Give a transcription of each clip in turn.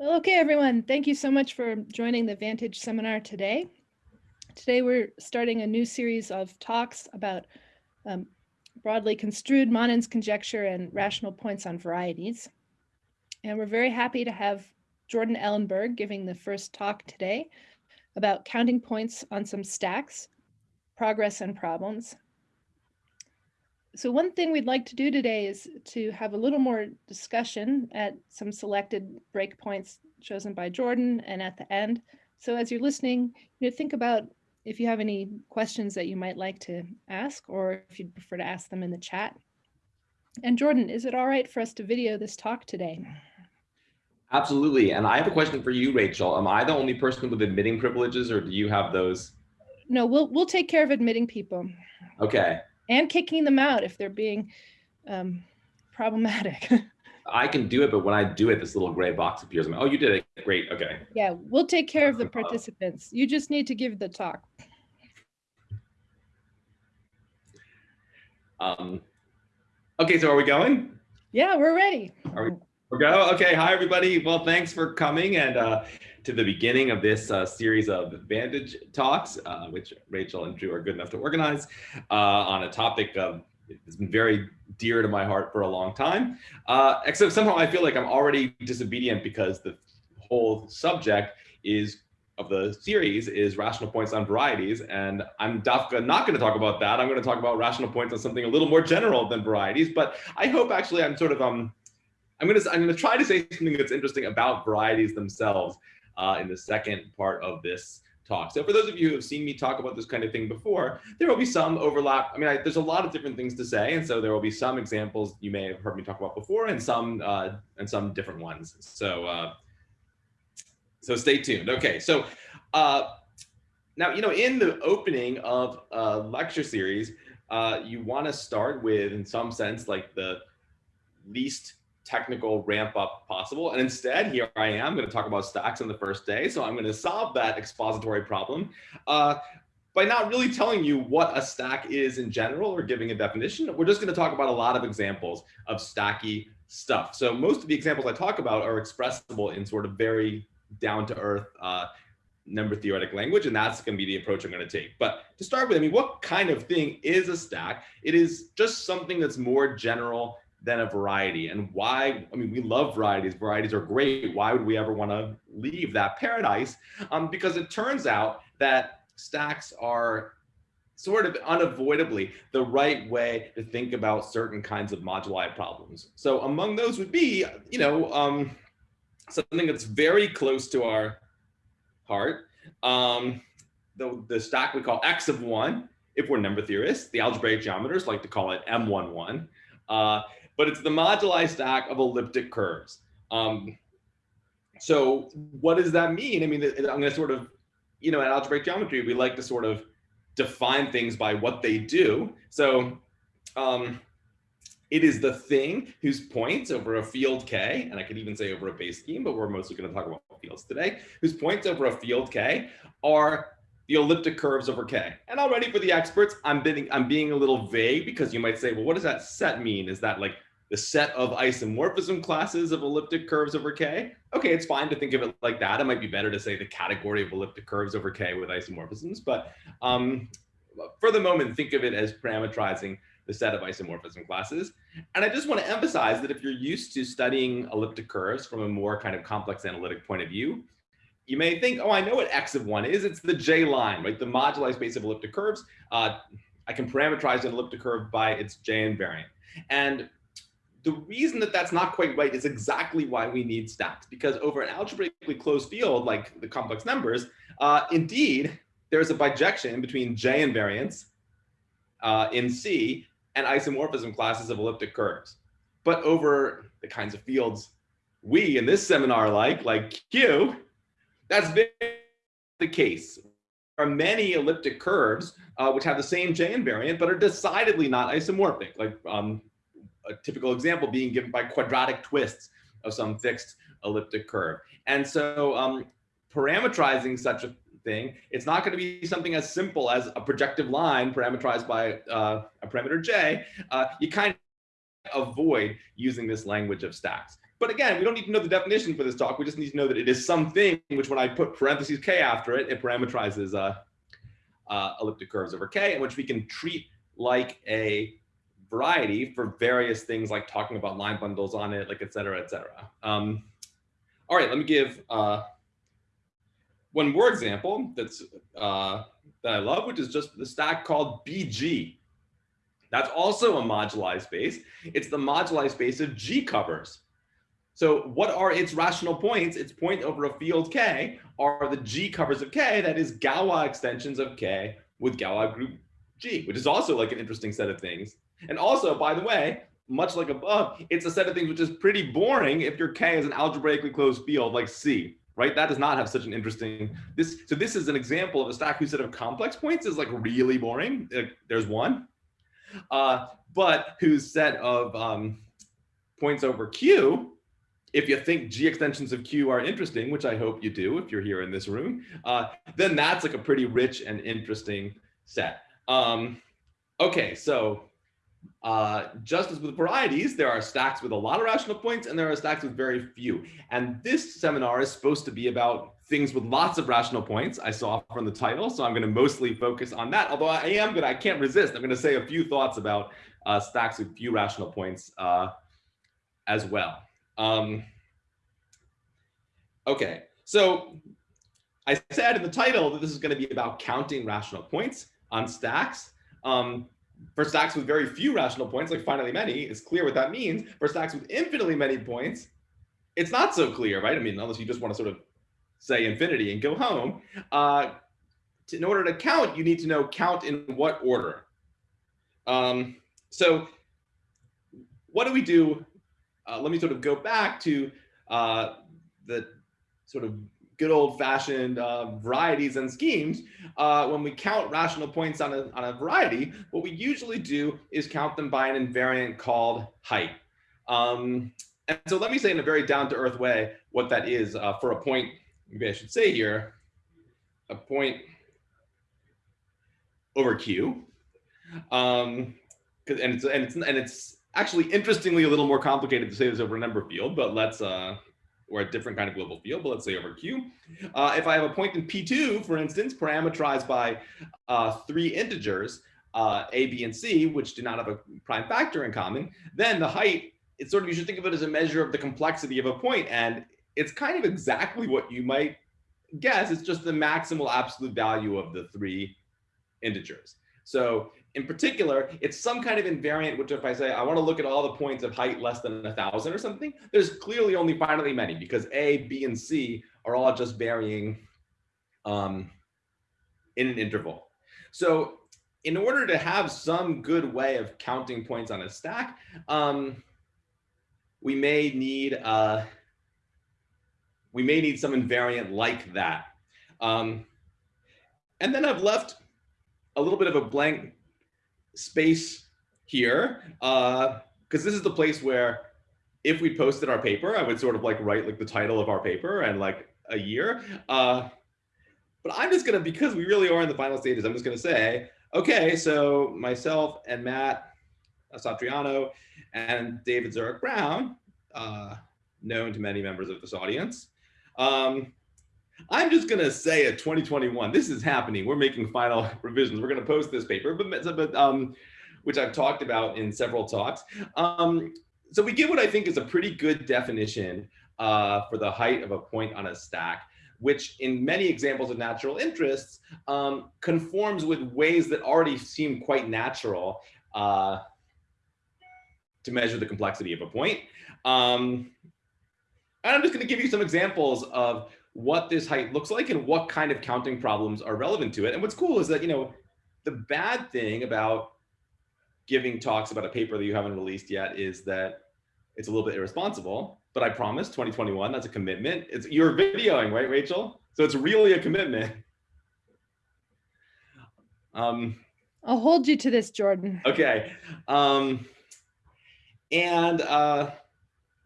Well, okay, everyone. Thank you so much for joining the Vantage seminar today. Today, we're starting a new series of talks about um, broadly construed Manin's conjecture and rational points on varieties. And we're very happy to have Jordan Ellenberg giving the first talk today about counting points on some stacks, progress and problems. So one thing we'd like to do today is to have a little more discussion at some selected breakpoints chosen by Jordan and at the end. So as you're listening, you know, think about if you have any questions that you might like to ask or if you'd prefer to ask them in the chat. And Jordan, is it all right for us to video this talk today? Absolutely. And I have a question for you, Rachel. Am I the only person with admitting privileges or do you have those? No, we'll we'll take care of admitting people. Okay. And kicking them out if they're being um, problematic. I can do it, but when I do it, this little gray box appears. I'm, like, oh, you did it. Great. Okay. Yeah, we'll take care of the participants. You just need to give the talk. Um, okay, so are we going? Yeah, we're ready. Are we? we go. Okay. Hi, everybody. Well, thanks for coming and uh, to the beginning of this uh, series of Vantage talks, uh, which Rachel and Drew are good enough to organize uh, on a topic of has been very dear to my heart for a long time. Uh, except somehow I feel like I'm already disobedient because the whole subject is of the series is rational points on varieties. And I'm Dafka not going to talk about that. I'm going to talk about rational points on something a little more general than varieties. But I hope actually I'm sort of um I'm going to I'm going to try to say something that's interesting about varieties themselves uh, in the second part of this talk. So for those of you who have seen me talk about this kind of thing before, there will be some overlap. I mean, I, there's a lot of different things to say, and so there will be some examples you may have heard me talk about before, and some uh, and some different ones. So uh, so stay tuned. Okay, so uh, now you know in the opening of a lecture series, uh, you want to start with, in some sense, like the least technical ramp up possible. And instead, here I am going to talk about stacks on the first day. So I'm going to solve that expository problem uh, by not really telling you what a stack is in general or giving a definition. We're just going to talk about a lot of examples of stacky stuff. So most of the examples I talk about are expressible in sort of very down to earth uh, number theoretic language, and that's going to be the approach I'm going to take. But to start with, I mean, what kind of thing is a stack? It is just something that's more general than a variety. And why, I mean, we love varieties. Varieties are great. Why would we ever want to leave that paradise? Um, because it turns out that stacks are sort of unavoidably the right way to think about certain kinds of moduli problems. So among those would be, you know, um, something that's very close to our heart. Um, the, the stack we call X of one, if we're number theorists, the algebraic geometers like to call it M11. Uh, but it's the moduli stack of elliptic curves. Um, so what does that mean? I mean, I'm going to sort of, you know, in algebraic geometry, we like to sort of define things by what they do. So um, it is the thing whose points over a field K, and I could even say over a base scheme, but we're mostly going to talk about fields today, whose points over a field K are the elliptic curves over K. And already for the experts, I'm being, I'm being a little vague because you might say, well, what does that set mean? Is that like the set of isomorphism classes of elliptic curves over K. Okay, it's fine to think of it like that. It might be better to say the category of elliptic curves over K with isomorphisms, but um, for the moment, think of it as parametrizing the set of isomorphism classes. And I just want to emphasize that if you're used to studying elliptic curves from a more kind of complex analytic point of view, you may think, oh, I know what x of one is. It's the J line, right? The moduli space of elliptic curves. Uh, I can parameterize an elliptic curve by its J invariant. And the reason that that's not quite right is exactly why we need stacks, because over an algebraically closed field like the complex numbers, uh, indeed, there's a bijection between J invariants uh, in C and isomorphism classes of elliptic curves. But over the kinds of fields we in this seminar like, like Q, that's very the case. There are many elliptic curves uh, which have the same J invariant, but are decidedly not isomorphic, like um, a typical example being given by quadratic twists of some fixed elliptic curve. And so um, parametrizing such a thing, it's not going to be something as simple as a projective line parameterized by uh, a parameter j. Uh, you kind of avoid using this language of stacks. but again, we don't need to know the definition for this talk. We just need to know that it is something which when I put parentheses k after it, it parameterizes uh, uh, elliptic curves over k, and which we can treat like a variety for various things like talking about line bundles on it, like et cetera, et cetera. Um, all right, let me give uh, one more example that's uh, that I love, which is just the stack called BG. That's also a moduli space. It's the moduli space of G covers. So what are its rational points? Its point over a field K are the G covers of K, that is Galois extensions of K with Galois group G, which is also like an interesting set of things. And also, by the way, much like above, it's a set of things which is pretty boring if your K is an algebraically closed field like C, right? That does not have such an interesting, this, so this is an example of a stack whose set of complex points is like really boring. There's one, uh, but whose set of um, points over Q if you think G extensions of Q are interesting, which I hope you do if you're here in this room, uh, then that's like a pretty rich and interesting set. Um, okay, so uh, just as with varieties, there are stacks with a lot of rational points and there are stacks with very few. And this seminar is supposed to be about things with lots of rational points. I saw from the title, so I'm going to mostly focus on that. Although I am going to, I can't resist. I'm going to say a few thoughts about uh, stacks with few rational points uh, as well. Um, okay, so I said in the title that this is going to be about counting rational points on stacks. Um, for stacks with very few rational points, like finitely many, it's clear what that means. For stacks with infinitely many points, it's not so clear, right? I mean, unless you just want to sort of say infinity and go home. Uh, to, in order to count, you need to know count in what order. Um, so what do we do uh, let me sort of go back to uh, the sort of good old fashioned uh, varieties and schemes. Uh, when we count rational points on a, on a variety, what we usually do is count them by an invariant called height. Um, and so let me say in a very down to earth way what that is uh, for a point, maybe I should say here, a point over Q. Um, and it's, and it's, and it's actually, interestingly, a little more complicated to say this over a number field, but let's, uh, or a different kind of global field, but let's say over Q. Uh, if I have a point in P2, for instance, parameterized by uh, three integers, uh, A, B, and C, which do not have a prime factor in common, then the height, it's sort of, you should think of it as a measure of the complexity of a point, And it's kind of exactly what you might guess. It's just the maximal absolute value of the three integers. So in particular, it's some kind of invariant, which if I say, I want to look at all the points of height less than a thousand or something, there's clearly only finitely many because A, B, and C are all just varying um, in an interval. So in order to have some good way of counting points on a stack, um, we may need uh, we may need some invariant like that. Um, and then I've left a little bit of a blank space here, because uh, this is the place where if we posted our paper, I would sort of like write like the title of our paper and like a year. Uh, but I'm just gonna, because we really are in the final stages, I'm just gonna say, okay, so myself and Matt Satriano and David Zureick-Brown, uh, known to many members of this audience, um, I'm just going to say at 2021, this is happening. We're making final revisions. We're going to post this paper, but, but um, which I've talked about in several talks. Um, so we give what I think is a pretty good definition uh, for the height of a point on a stack, which in many examples of natural interests um, conforms with ways that already seem quite natural uh, to measure the complexity of a point. Um, and I'm just going to give you some examples of what this height looks like and what kind of counting problems are relevant to it. And what's cool is that, you know, the bad thing about giving talks about a paper that you haven't released yet is that it's a little bit irresponsible, but I promise 2021, that's a commitment. It's you're videoing, right, Rachel? So it's really a commitment. Um, I'll hold you to this, Jordan. Okay. Um, and uh,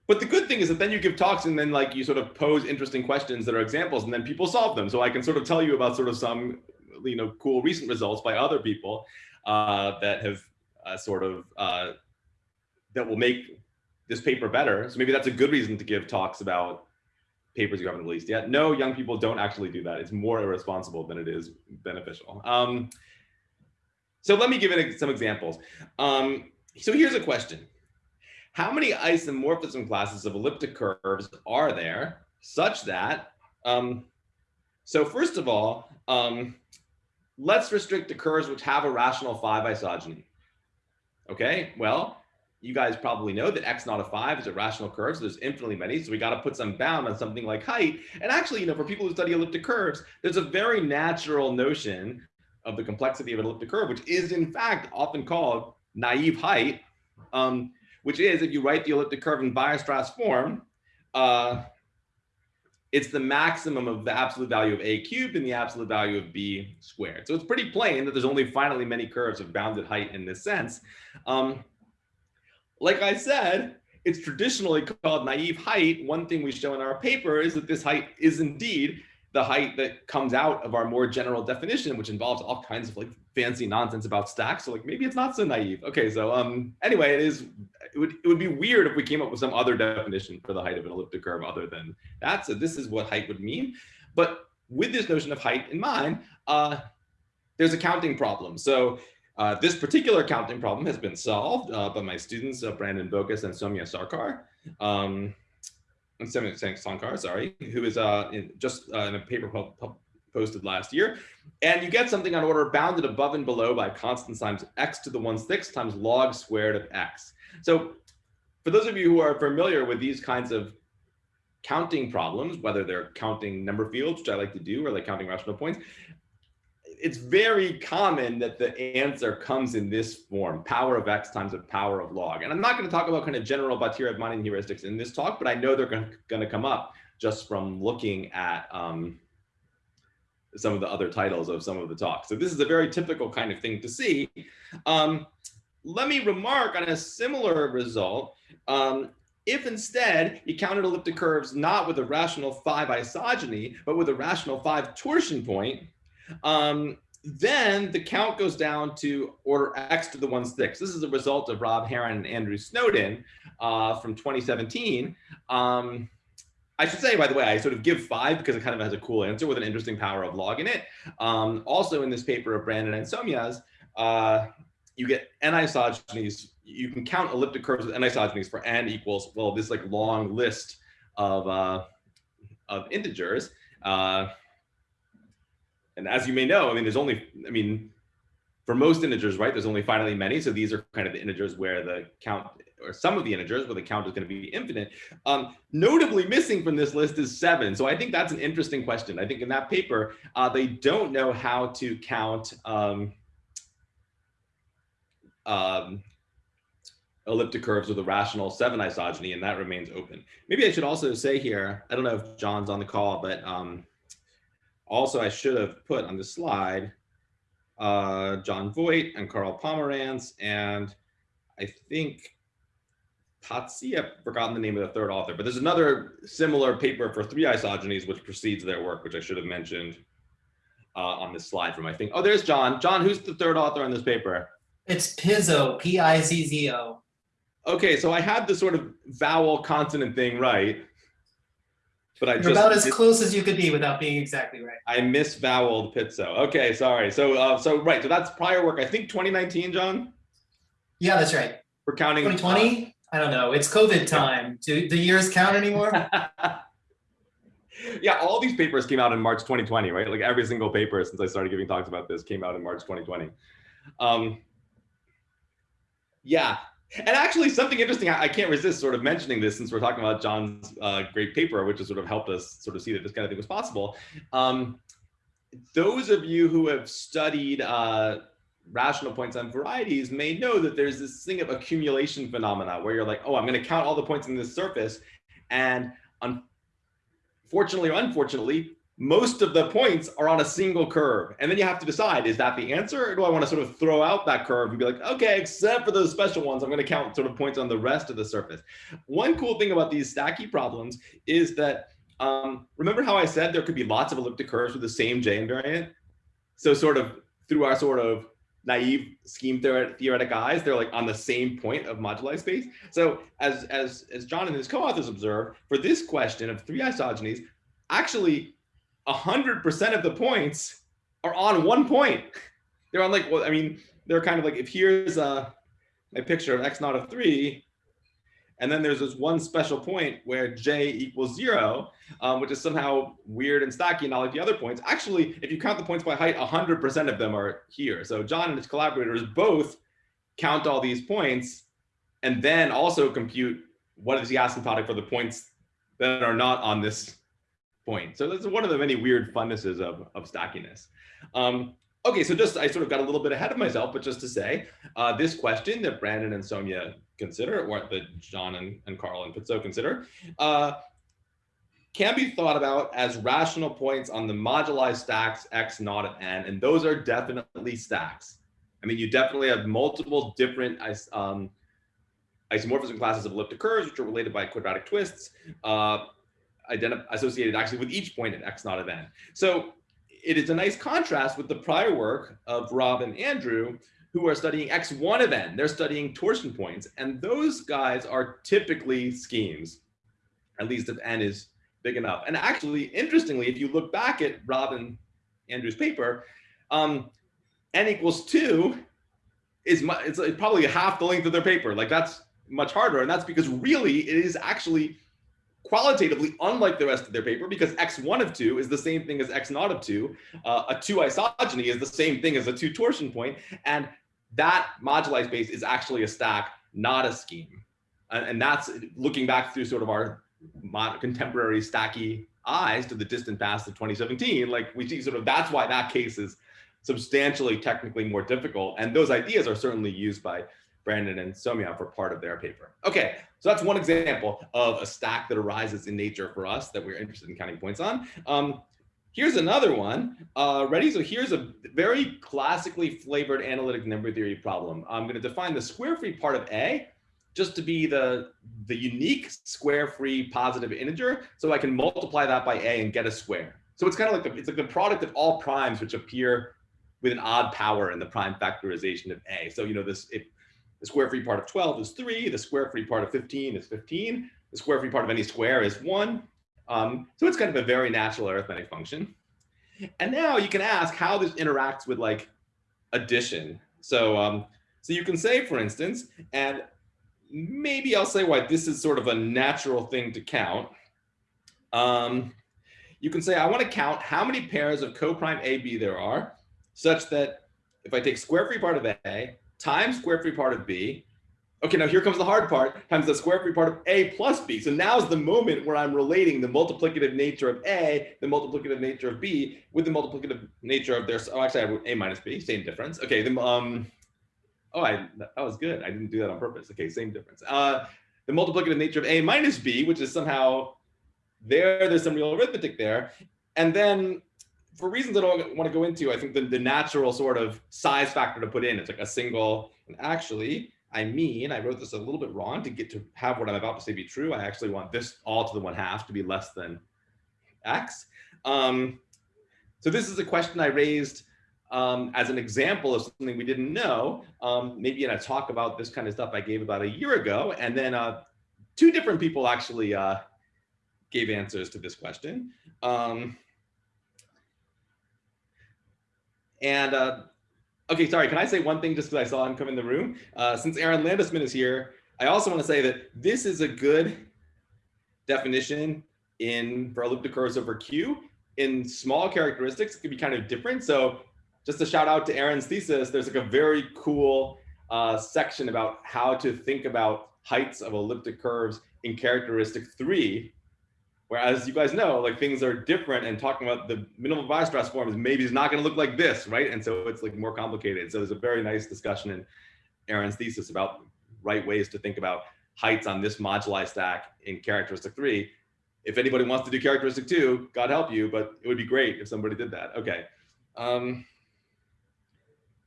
but the good thing is that then you give talks and then like you sort of pose interesting questions that are examples and then people solve them. So I can sort of tell you about sort of some, you know, cool recent results by other people uh, that have uh, sort of, uh, that will make this paper better. So maybe that's a good reason to give talks about papers you haven't released yet. No, young people don't actually do that. It's more irresponsible than it is beneficial. Um, so let me give it some examples. Um, so here's a question. How many isomorphism classes of elliptic curves are there such that, um, so first of all, um, let's restrict to curves which have a rational five isogeny. Okay, well, you guys probably know that x naught of five is a rational curve, so there's infinitely many. So we got to put some bound on something like height. And actually, you know, for people who study elliptic curves, there's a very natural notion of the complexity of an elliptic curve, which is in fact often called naive height, um, which is if you write the elliptic curve in Weierstrass form, uh, it's the maximum of the absolute value of a cubed and the absolute value of b squared. So it's pretty plain that there's only finally many curves of bounded height in this sense. Um, like I said, it's traditionally called naive height. One thing we show in our paper is that this height is indeed the height that comes out of our more general definition, which involves all kinds of like fancy nonsense about stacks. So like maybe it's not so naive. Okay, so um anyway, it is it would it would be weird if we came up with some other definition for the height of an elliptic curve other than that. So this is what height would mean. But with this notion of height in mind, uh, there's a counting problem. So uh, this particular counting problem has been solved uh, by my students, uh, Brandon Boggess and Soumya Sarkar. Um, Soumya Sankar, sorry, who is uh, in, just uh, in a paper posted last year. And you get something on order bounded above and below by constant times x to the 1 6 times log squared of x. So for those of you who are familiar with these kinds of counting problems, whether they're counting number fields, which I like to do, or like counting rational points, it's very common that the answer comes in this form, power of x times the power of log. And I'm not going to talk about kind of general Batira-Rachmaninov heuristics in this talk, but I know they're going to come up just from looking at um, some of the other titles of some of the talks. So this is a very typical kind of thing to see. Um, let me remark on a similar result. Um, if instead you counted elliptic curves not with a rational five isogeny, but with a rational five torsion point, um, then the count goes down to order x to the 1 6. This is a result of Rob Harron and Andrew Snowden uh, from 2017. Um, I should say, by the way, I sort of give five because it kind of has a cool answer with an interesting power of log in it. Um, also in this paper of Brandon and Soumya's, uh, you get n isogenies. You can count elliptic curves with n isogenies for n equals, well, this like long list of, uh, of integers. Uh, and as you may know, I mean, there's only, I mean, for most integers, right, there's only finitely many. So these are kind of the integers where the count, or some of the integers where the count is going to be infinite. Um, notably missing from this list is seven. So I think that's an interesting question. I think in that paper, uh, they don't know how to count um, um, elliptic curves with a rational seven isogeny, and that remains open. Maybe I should also say here, I don't know if John's on the call, but um, also, I should have put on the slide uh, Jon Voight and Carl Pomerance, and I think Tatsi, I've forgotten the name of the third author, but there's another similar paper for three isogenies which precedes their work, which I should have mentioned uh, on this slide from I think. Oh, there's John. John, who's the third author on this paper? It's Pizzo, P-I-Z-Z-O. Okay, so I had the sort of vowel consonant thing right. But I You're just about as close as you could be without being exactly right. I misvoweled Pizzo. Okay, sorry. So uh, so right. So that's prior work. I think 2019, John. Yeah, that's right. We're counting. 2020. I don't know. It's COVID time. Do the years count anymore? yeah, all these papers came out in March 2020, right? Like every single paper since I started giving talks about this came out in March 2020. Um, yeah, and actually, something interesting, I, I, can't resist sort of mentioning this since we're talking about John's uh, great paper, which has sort of helped us sort of see that this kind of thing was possible. Um, those of you who have studied uh, rational points on varieties may know that there's this thing of accumulation phenomena where you're like, oh, I'm going to count all the points in this surface. And unfortunately or unfortunately, most of the points are on a single curve. And then you have to decide, is that the answer? Or do I want to sort of throw out that curve and be like, okay, except for those special ones, I'm going to count sort of points on the rest of the surface. One cool thing about these stacky problems is that, um, remember how I said there could be lots of elliptic curves with the same J invariant? So sort of through our sort of naive scheme theoretic eyes, they're like on the same point of moduli space. So as, as, as John and his co-authors observe, for this question of three isogenies, actually 100% of the points are on one point. They're on like, well, I mean, they're kind of like, if here's a, a picture of x naught of three, and then there's this one special point where j equals zero, um, which is somehow weird and stacky and not like the other points. Actually, if you count the points by height, 100% of them are here. So John and his collaborators both count all these points and then also compute what is the asymptotic for the points that are not on this point. So that's one of the many weird funnesses of, of stackiness. Um, okay, so just I sort of got a little bit ahead of myself, but just to say, uh, this question that Brandon and Soumya consider, or that John and, and Carl and Pizzo consider, uh, can be thought about as rational points on the moduli stacks x naught of n, and those are definitely stacks. I mean, you definitely have multiple different um, isomorphism classes of elliptic curves, which are related by quadratic twists, uh, associated actually with each point at x naught of n. So it is a nice contrast with the prior work of Rob and Andrew, who are studying X1 of n. They're studying torsion points. And those guys are typically schemes, at least if n is big enough. And actually, interestingly, if you look back at Rob and Andrew's paper, um, n equals 2 is it's probably half the length of their paper. Like that's much harder. And that's because really it is actually qualitatively unlike the rest of their paper because x1 of 2 is the same thing as x naught of 2. Uh, a 2 isogeny is the same thing as a 2 torsion point. And that moduli space is actually a stack, not a scheme. And, and that's looking back through sort of our contemporary stacky eyes to the distant past of 2017, like we see sort of that's why that case is substantially technically more difficult. And those ideas are certainly used by Brandon and Soumya for part of their paper. Okay, so that's one example of a stack that arises in nature for us that we're interested in counting points on. Um, Here's another one. Uh, ready? So here's a very classically flavored analytic number theory problem. I'm going to define the square free part of A just to be the, the unique square free positive integer. So I can multiply that by A and get a square. So it's kind of like the, it's like the product of all primes which appear with an odd power in the prime factorization of A. So, you know, this, if the square free part of 12 is three, the square free part of 15 is 15, the square free part of any square is one, um, so it's kind of a very natural arithmetic function. And now you can ask how this interacts with like addition. So, um, so you can say, for instance, and maybe I'll say why this is sort of a natural thing to count. Um, you can say, I want to count how many pairs of coprime AB there are, such that if I take square free part of A times square free part of B Okay, now here comes the hard part, times the square free part of A plus B. So now is the moment where I'm relating the multiplicative nature of A, the multiplicative nature of B, with the multiplicative nature of their, oh, actually I have A minus B, same difference. Okay, the, um, oh, I, that was good. I didn't do that on purpose. Okay, same difference. Uh, the multiplicative nature of A minus B, which is somehow there, there's some real arithmetic there. And then for reasons I don't want to go into, I think the, the natural sort of size factor to put in, it's like a single, and actually, I mean, I wrote this a little bit wrong to get to have what I'm about to say be true. I actually want this all to the one half to be less than x. Um, so this is a question I raised um, as an example of something we didn't know, um, maybe in a talk about this kind of stuff I gave about a year ago. And then uh, two different people actually uh, gave answers to this question. Um, and uh, Okay, sorry, can I say one thing just because I saw him come in the room? Uh, since Aaron Landesman is here, I also want to say that this is a good definition in for elliptic curves over Q. In small characteristics, it can be kind of different. So just a shout out to Aaron's thesis, there's like a very cool uh, section about how to think about heights of elliptic curves in characteristic three Whereas you guys know, like things are different and talking about the minimal Weierstrass is maybe is not going to look like this, right? And so it's like more complicated. So there's a very nice discussion in Aaron's thesis about right ways to think about heights on this moduli stack in characteristic three. If anybody wants to do characteristic two, God help you, but it would be great if somebody did that. Okay. Um,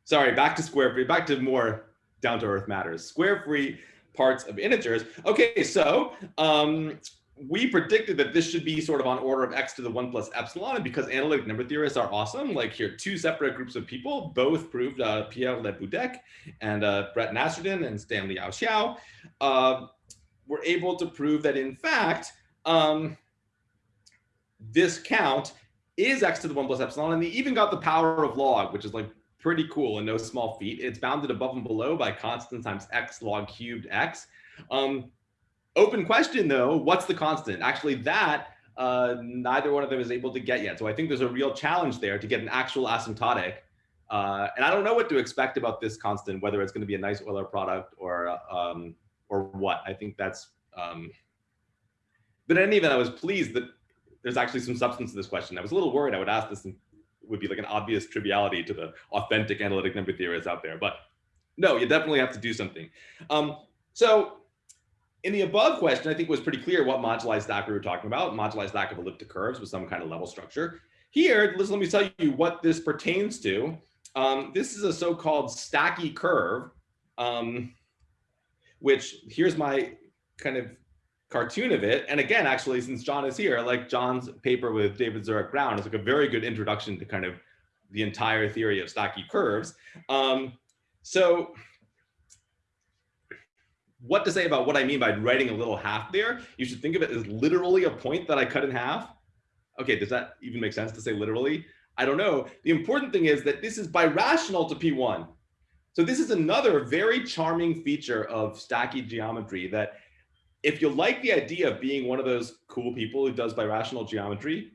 sorry, back to square free, back to more down to earth matters. Square free parts of integers. Okay, so um, we predicted that this should be sort of on order of x to the 1 plus epsilon. And because analytic number theorists are awesome, like here, two separate groups of people, both proved uh, Pierre Le Boudec and uh, Brett Nasserden and Stanley Xiao, uh, were able to prove that in fact, um, this count is x to the 1 plus epsilon. And they even got the power of log, which is like pretty cool and no small feat. It's bounded above and below by constant times x log cubed x. Um, Open question though, what's the constant? Actually that uh, neither one of them is able to get yet. So I think there's a real challenge there to get an actual asymptotic. Uh, and I don't know what to expect about this constant, whether it's going to be a nice Euler product or um, or what. I think that's. Um, but in any event, I was pleased that there's actually some substance to this question. I was a little worried I would ask this and would be like an obvious triviality to the authentic analytic number theorists out there. But no, you definitely have to do something. Um, so in the above question, I think was pretty clear what moduli stack we were talking about, moduli stack of elliptic curves with some kind of level structure. Here, let me tell you what this pertains to. Um, this is a so-called stacky curve, um, which here's my kind of cartoon of it. And again, actually, since John is here, like John's paper with David Zureick-Brown is like a very good introduction to kind of the entire theory of stacky curves. Um, so what to say about what I mean by writing a little half there. You should think of it as literally a point that I cut in half. Okay, does that even make sense to say literally? I don't know. The important thing is that this is birational to P1. So this is another very charming feature of stacky geometry that if you like the idea of being one of those cool people who does birational geometry,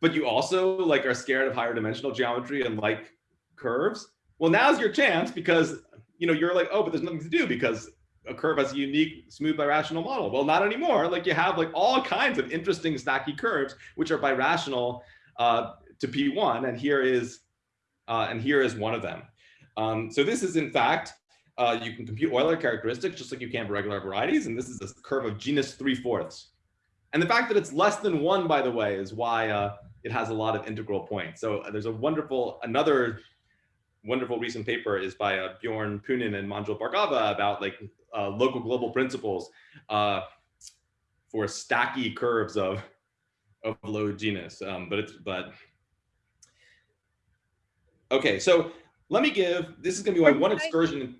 but you also like are scared of higher dimensional geometry and like curves, well, now's your chance because you know you're like, oh, but there's nothing to do because a curve has a unique smooth birational model. Well, not anymore. Like you have like all kinds of interesting stacky curves, which are birational uh, to P1. And here is, uh, and here is one of them. Um, so this is in fact, uh, you can compute Euler characteristics just like you can for regular varieties. And this is a curve of genus 3 fourths. And the fact that it's less than one, by the way, is why uh, it has a lot of integral points. So uh, there's a wonderful, another wonderful recent paper is by uh, Bjorn Poonen and Manjul Bhargava about like uh, local global principles uh, for stacky curves of of low genus. Um, but it's but okay. So let me give. This is going to be my one excursion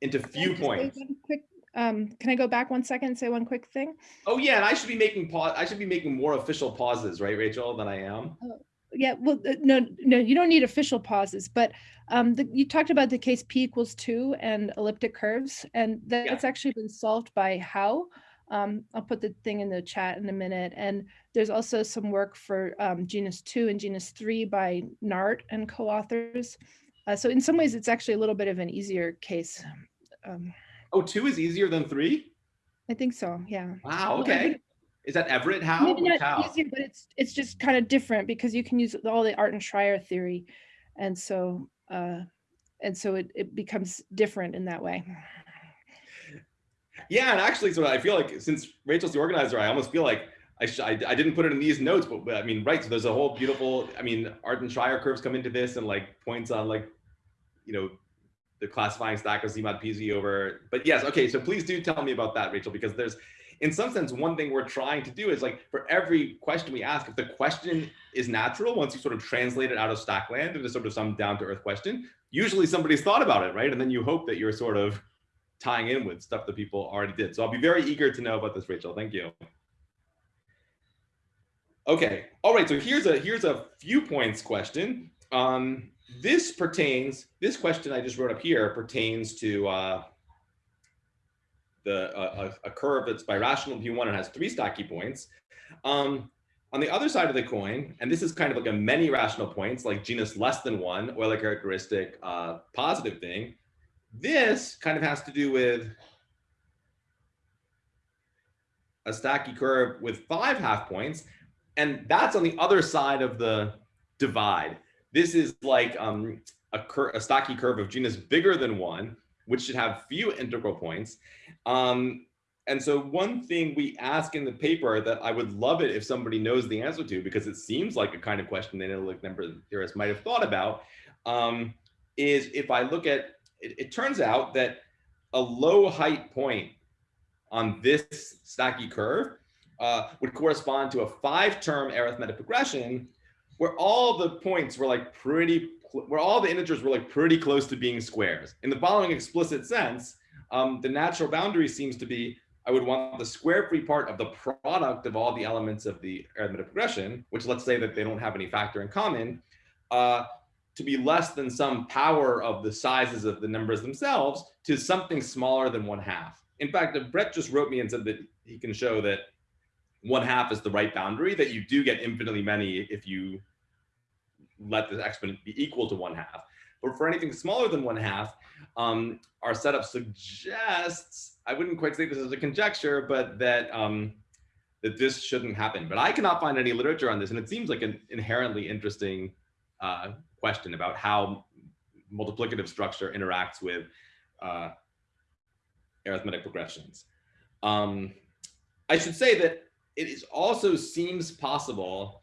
into few points. Quick, um, can I go back one second and say one quick thing? Oh yeah, and I should be making pause. I should be making more official pauses, right, Rachel, than I am. Oh, yeah, well, uh, no, no, you don't need official pauses, but um, the, you talked about the case p equals two and elliptic curves, and that's yeah. actually been solved by Hao. Um, I'll put the thing in the chat in a minute. And there's also some work for um, genus two and genus three by Nart and co-authors. Uh, so in some ways, it's actually a little bit of an easier case. Um, oh, two is easier than three? I think so, yeah. Wow, okay. Is that Everett Hao? Maybe not Hao? easier, but it's it's just kind of different because you can use all the Artin Schreier theory, and so uh, and so it it becomes different in that way. Yeah, and actually, so I feel like since Rachel's the organizer, I almost feel like I, I, I, didn't put it in these notes, but, but, I mean, right. So there's a whole beautiful, I mean, Artin Schreier curves come into this and like points on like, you know, the classifying stack of Z mod PZ over, but yes. Okay. So please do tell me about that, Rachel, because there's, in some sense, one thing we're trying to do is like for every question we ask, if the question is natural, once you sort of translate it out of stackland into sort of some down to earth question, usually somebody's thought about it, right? And then you hope that you're sort of tying in with stuff that people already did. So I'll be very eager to know about this, Rachel. Thank you. Okay, all right, so here's a here's a few points question. Um, this pertains, this question I just wrote up here pertains to uh, the a, a curve that's birational P1 and has three stacky points. Um, on the other side of the coin, and this is kind of like a many rational points, like genus less than one, Euler characteristic uh, positive thing. This kind of has to do with a stacky curve with five half points, and that's on the other side of the divide. This is like um, a, a stacky curve of genus bigger than one, which should have few integral points. Um, and so one thing we ask in the paper that I would love it if somebody knows the answer to, because it seems like a kind of question that analytic number theorists might have thought about, um, is if I look at, it, it turns out that a low height point on this stacky curve uh, would correspond to a five-term arithmetic progression where all the points were like pretty, where all the integers were like pretty close to being squares. In the following explicit sense, um, the natural boundary seems to be I would want the square free part of the product of all the elements of the arithmetic progression, which let's say that they don't have any factor in common, uh, to be less than some power of the sizes of the numbers themselves to something smaller than one half. In fact, Brett just wrote me and said that he can show that one half is the right boundary, that you do get infinitely many if you let the exponent be equal to one half. But for anything smaller than one half, um, our setup suggests, I wouldn't quite say this is a conjecture, but that um, that this shouldn't happen. But I cannot find any literature on this, and it seems like an inherently interesting uh, question about how multiplicative structure interacts with uh, arithmetic progressions. Um, I should say that it is also seems possible,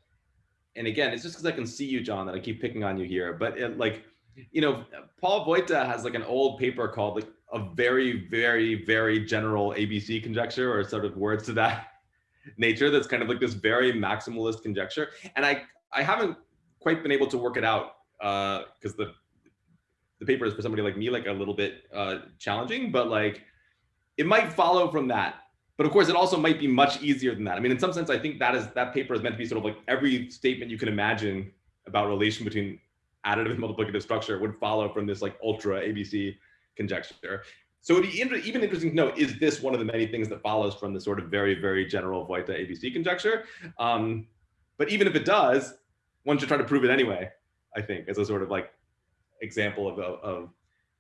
and again, it's just because I can see you, John, that I keep picking on you here, but it, like you know, Paul Vojta has like an old paper called like a very, very, very general ABC conjecture or sort of words to that nature. That's kind of like this very maximalist conjecture. And I, I haven't quite been able to work it out because uh, the, the paper is for somebody like me, like a little bit uh, challenging, but like it might follow from that. But of course, it also might be much easier than that. I mean, in some sense, I think that is that paper is meant to be sort of like every statement you can imagine about relation between additive and multiplicative structure would follow from this like ultra ABC conjecture. So it'd be inter even interesting to know, is this one of the many things that follows from the sort of very, very general Vojta ABC conjecture? Um, but even if it does, one should try to prove it anyway, I think, as a sort of like example of, of, of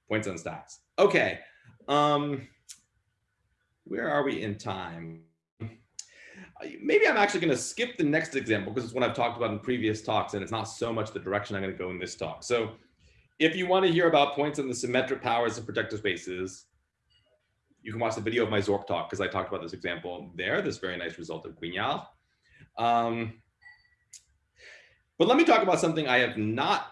points on stacks. Okay, um, where are we in time? Maybe I'm actually going to skip the next example because it's one I've talked about in previous talks and it's not so much the direction I'm going to go in this talk. So if you want to hear about points in the symmetric powers of projective spaces, you can watch the video of my Zork talk because I talked about this example there, this very nice result of Guignard. Um, but let me talk about something I have not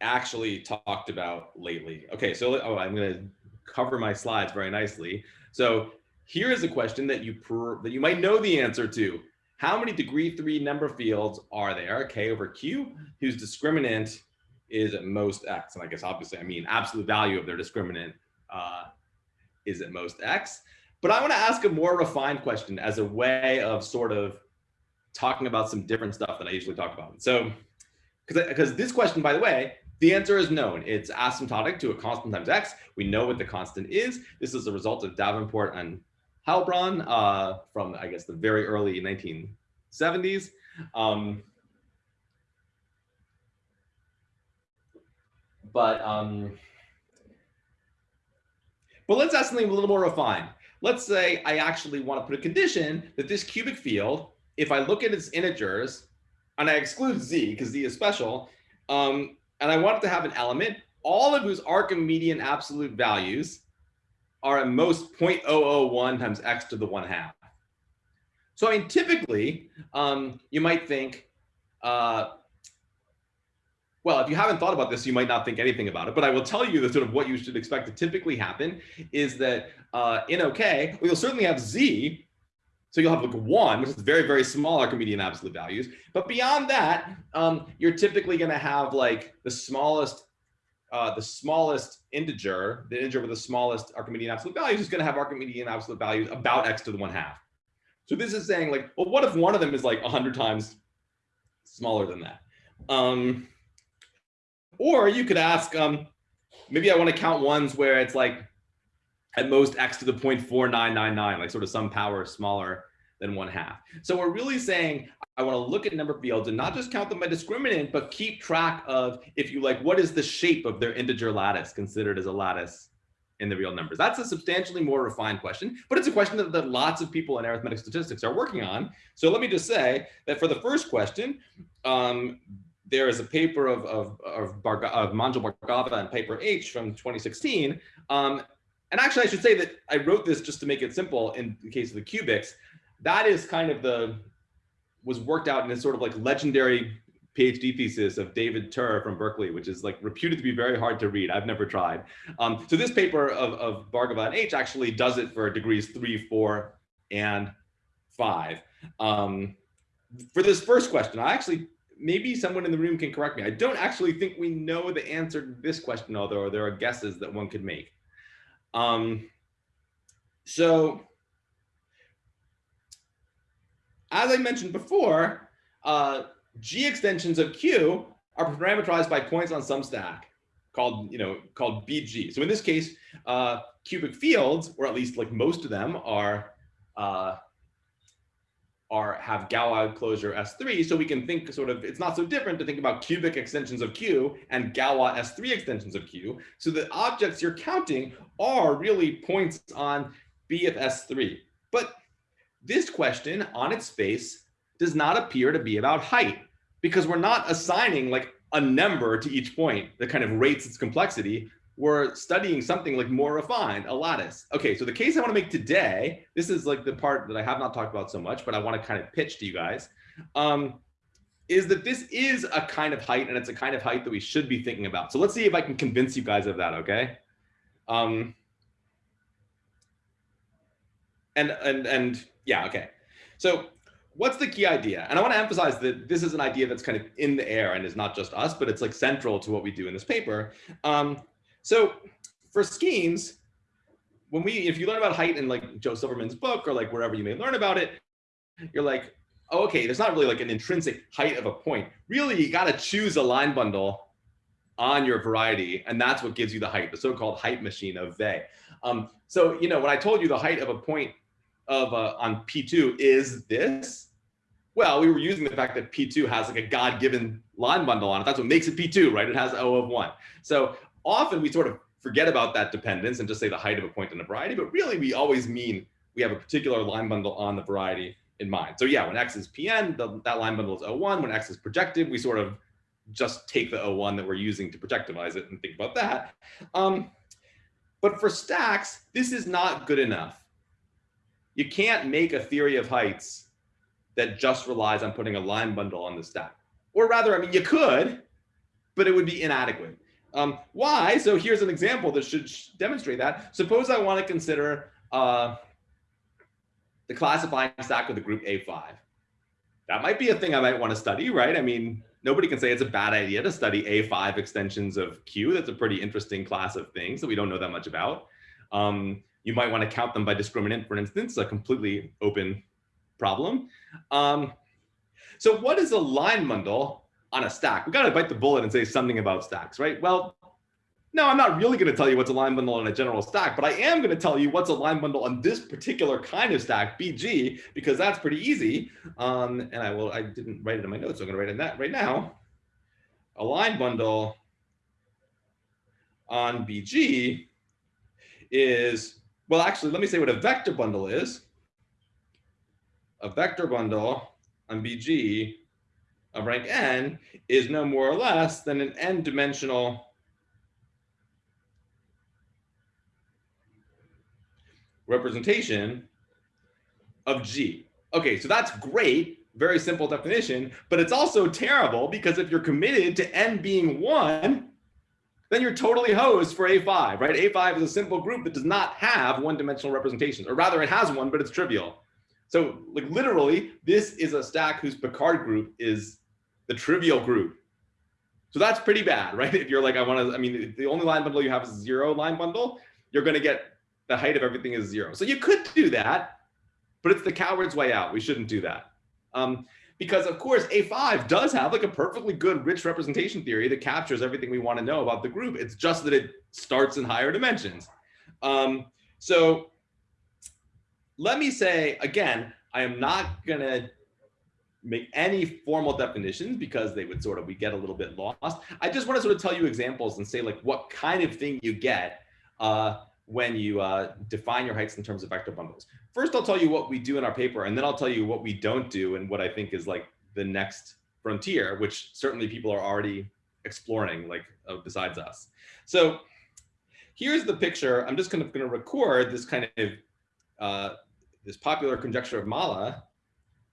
actually talked about lately. Okay, so oh, I'm going to cover my slides very nicely. So here is a question that you that you might know the answer to. How many degree three number fields are there, k over q, whose discriminant is at most x? And I guess obviously I mean absolute value of their discriminant uh, is at most x. But I want to ask a more refined question as a way of sort of talking about some different stuff that I usually talk about. So, because this question, by the way, the answer is known. It's asymptotic to a constant times x. We know what the constant is. This is a result of Davenport and Heilbronn uh, from, I guess, the very early 1970s. Um, but um, but let's ask something a little more refined. Let's say I actually want to put a condition that this cubic field, if I look at its integers, and I exclude z because z is special, um, and I want it to have an element, all of whose Archimedean absolute values are at most 0.001 times x to the 1 half. So I mean, typically, um, you might think, uh, well, if you haven't thought about this, you might not think anything about it, but I will tell you that sort of what you should expect to typically happen is that uh, in OK, well, you'll certainly have Z. So you'll have like one, which is very, very small Archimedean absolute values. But beyond that, um, you're typically going to have like the smallest uh, the smallest integer, the integer with the smallest Archimedean absolute values is going to have Archimedean absolute values about x to the one half. So this is saying like, well, what if one of them is like 100 times smaller than that? Um, or you could ask, um, maybe I want to count ones where it's like at most x to the 0.4999, like sort of some power smaller than one half. So we're really saying I want to look at number fields and not just count them by discriminant, but keep track of, if you like, what is the shape of their integer lattice considered as a lattice in the real numbers? That's a substantially more refined question, but it's a question that, that lots of people in arithmetic statistics are working on. So let me just say that for the first question, um, there is a paper of, of, of, of Manjul Bhargava and Piper H from 2016. Um, and actually, I should say that I wrote this just to make it simple in the case of the cubics. That is kind of the was worked out in this sort of like legendary PhD thesis of David Terr from Berkeley, which is like reputed to be very hard to read. I've never tried. Um, so this paper of, of Bhargava and H actually does it for degrees three, four, and five. Um, for this first question, I actually, maybe someone in the room can correct me. I don't actually think we know the answer to this question, although there are guesses that one could make. Um, so as I mentioned before, uh, G extensions of Q are parameterized by points on some stack called, you know, called BG. So in this case, uh, cubic fields, or at least like most of them are, uh, are have Galois closure S3. So we can think sort of, it's not so different to think about cubic extensions of Q and Galois S3 extensions of Q. So the objects you're counting are really points on B of S3. But this question on its face does not appear to be about height because we're not assigning like a number to each point that kind of rates its complexity. We're studying something like more refined, a lattice. Okay, so the case I want to make today, this is like the part that I have not talked about so much, but I want to kind of pitch to you guys, um, is that this is a kind of height and it's a kind of height that we should be thinking about. So let's see if I can convince you guys of that, okay? Um, and, and, and yeah, okay. So what's the key idea? And I want to emphasize that this is an idea that's kind of in the air and is not just us, but it's like central to what we do in this paper. Um, so for schemes, when we, if you learn about height in like Joe Silverman's book or like wherever you may learn about it, you're like, oh, okay, there's not really like an intrinsic height of a point. Really, you got to choose a line bundle on your variety, and that's what gives you the height, the so-called height machine of Weil. Um, so, you know, when I told you the height of a point of uh, on P2 is this, well, we were using the fact that P2 has like a God-given line bundle on it. That's what makes it P2, right? It has O of one. So often we sort of forget about that dependence and just say the height of a point in a variety, but really we always mean we have a particular line bundle on the variety in mind. So yeah, when X is Pn, the, that line bundle is O1. When X is projective, we sort of just take the O1 that we're using to projectivize it and think about that. Um, but for stacks, this is not good enough. You can't make a theory of heights that just relies on putting a line bundle on the stack. Or rather, I mean, you could, but it would be inadequate. Um, why? So here's an example that should demonstrate that. Suppose I want to consider uh, the classifying stack of the group A5. That might be a thing I might want to study, right? I mean, nobody can say it's a bad idea to study A5 extensions of Q. That's a pretty interesting class of things that we don't know that much about. Um, you might want to count them by discriminant, for instance, a completely open problem. Um, so what is a line bundle on a stack? We got to bite the bullet and say something about stacks, right? Well, no, I'm not really going to tell you what's a line bundle on a general stack, but I am going to tell you what's a line bundle on this particular kind of stack, BG, because that's pretty easy. Um, and I will, I didn't write it in my notes, so I'm going to write it in that right now. A line bundle on BG is well, actually, let me say what a vector bundle is. A vector bundle on BG of rank n is no more or less than an n dimensional representation of G. Okay, so that's great, very simple definition, but it's also terrible because if you're committed to n being one, then you're totally hosed for A5, right? A5 is a simple group that does not have one-dimensional representations, or rather it has one, but it's trivial. So like literally, this is a stack whose Picard group is the trivial group. So that's pretty bad, right? If you're like, I want to, I mean, the only line bundle you have is zero line bundle, you're going to get the height of everything is zero. So you could do that, but it's the coward's way out. We shouldn't do that. Um, because of course A5 does have like a perfectly good rich representation theory that captures everything we want to know about the group. It's just that it starts in higher dimensions. Um, so let me say again, I am not going to make any formal definitions because they would sort of we get a little bit lost. I just want to sort of tell you examples and say like what kind of thing you get uh, when you uh, define your heights in terms of vector bundles. First, I'll tell you what we do in our paper, and then I'll tell you what we don't do and what I think is like the next frontier, which certainly people are already exploring like uh, besides us. So here's the picture. I'm just kind of going to record this kind of uh, this popular conjecture of Malle.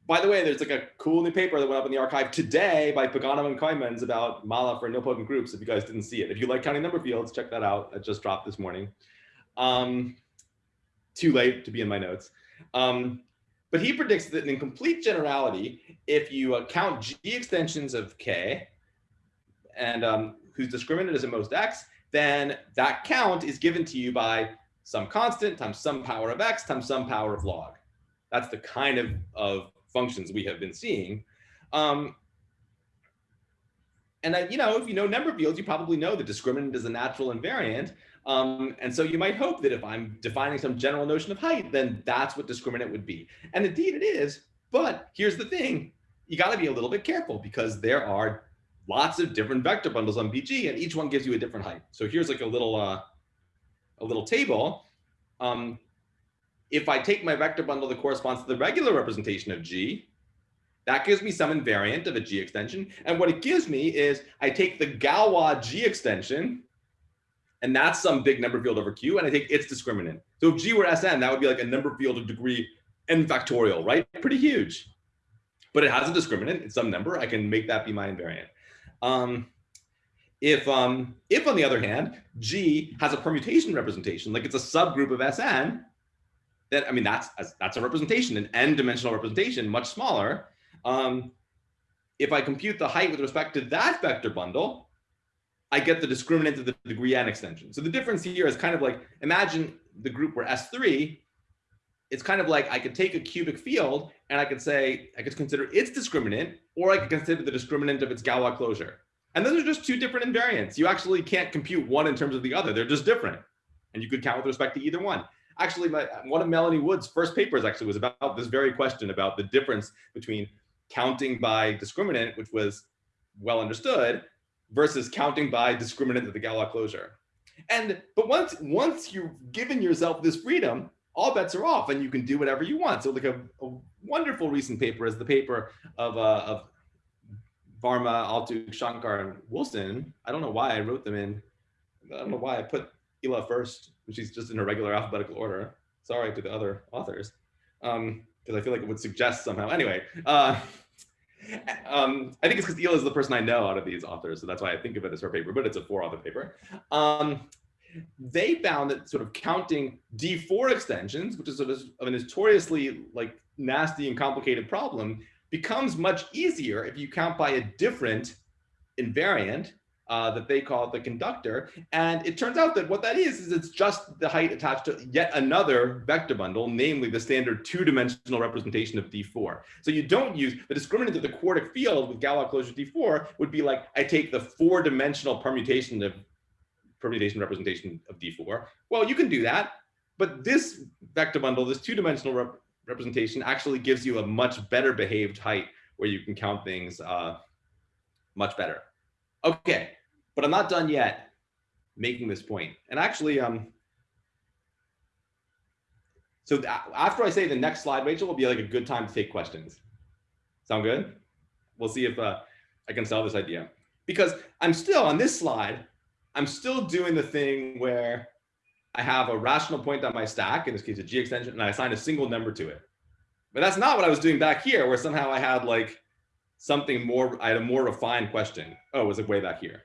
By the way, there's like a cool new paper that went up in the arXiv today by Pagano and Koymans about Malle for nilpotent groups. If you guys didn't see it, if you like counting number fields, check that out. It just dropped this morning. Um, too late to be in my notes. Um, but he predicts that in complete generality, if you uh, count G extensions of K and um, whose discriminant is at most X, then that count is given to you by some constant times some power of X times some power of log. That's the kind of, of functions we have been seeing. Um, and then, you know, if you know number fields, you probably know the discriminant is a natural invariant. Um, and so you might hope that if I'm defining some general notion of height, then that's what discriminant would be. And indeed it is. But here's the thing, you got to be a little bit careful because there are lots of different vector bundles on BG and each one gives you a different height. So here's like a little, uh, a little table. Um, if I take my vector bundle that corresponds to the regular representation of G, that gives me some invariant of a G extension. And what it gives me is I take the Galois G extension, and that's some big number field over Q, and I think its discriminant. So if G were Sn, that would be like a number field of degree n factorial, right? Pretty huge. But it has a discriminant, it's some number. I can make that be my invariant. Um, if, um, if on the other hand, G has a permutation representation, like it's a subgroup of Sn, then I mean that's that's a representation, an n-dimensional representation, much smaller. Um, if I compute the height with respect to that vector bundle, I get the discriminant of the degree n extension. So the difference here is kind of like, imagine the group where S3, it's kind of like I could take a cubic field and I could say, I could consider its discriminant, or I could consider the discriminant of its Galois closure. And those are just two different invariants. You actually can't compute one in terms of the other. They're just different. And you could count with respect to either one. Actually, my, one of Melanie Wood's first papers actually was about this very question about the difference between counting by discriminant, which was well understood, versus counting by discriminant of the Galois closure. And but once once you've given yourself this freedom, all bets are off, and you can do whatever you want. So like a, a wonderful recent paper is the paper of uh, of Varma, Altuğ, Shankar, and Wilson. I don't know why I wrote them in. I don't know why I put Ila first, she's just in a regular alphabetical order. Sorry to the other authors. Um, because I feel like it would suggest somehow. Anyway, uh, um, I think it's because Ila is the person I know out of these authors, so that's why I think of it as her paper, but it's a four-author paper. Um, they found that sort of counting D4 extensions, which is sort of a notoriously like nasty and complicated problem, becomes much easier if you count by a different invariant uh, that they call the conductor. And it turns out that what that is, is it's just the height attached to yet another vector bundle, namely the standard two-dimensional representation of D4. So you don't use the discriminant of the quartic field with Galois closure D4 would be like, I take the four-dimensional permutation of permutation representation of D4. Well, you can do that, but this vector bundle, this two-dimensional rep representation actually gives you a much better behaved height where you can count things uh, much better. Okay, but I'm not done yet making this point. And actually, um, so after I say the next slide, Rachel, will be like a good time to take questions. Sound good? We'll see if uh, I can sell this idea. Because I'm still on this slide, I'm still doing the thing where I have a rational point on my stack, in this case a G extension, and I assign a single number to it. But that's not what I was doing back here, where somehow I had like something more, I had a more refined question. Oh, it was it way back here?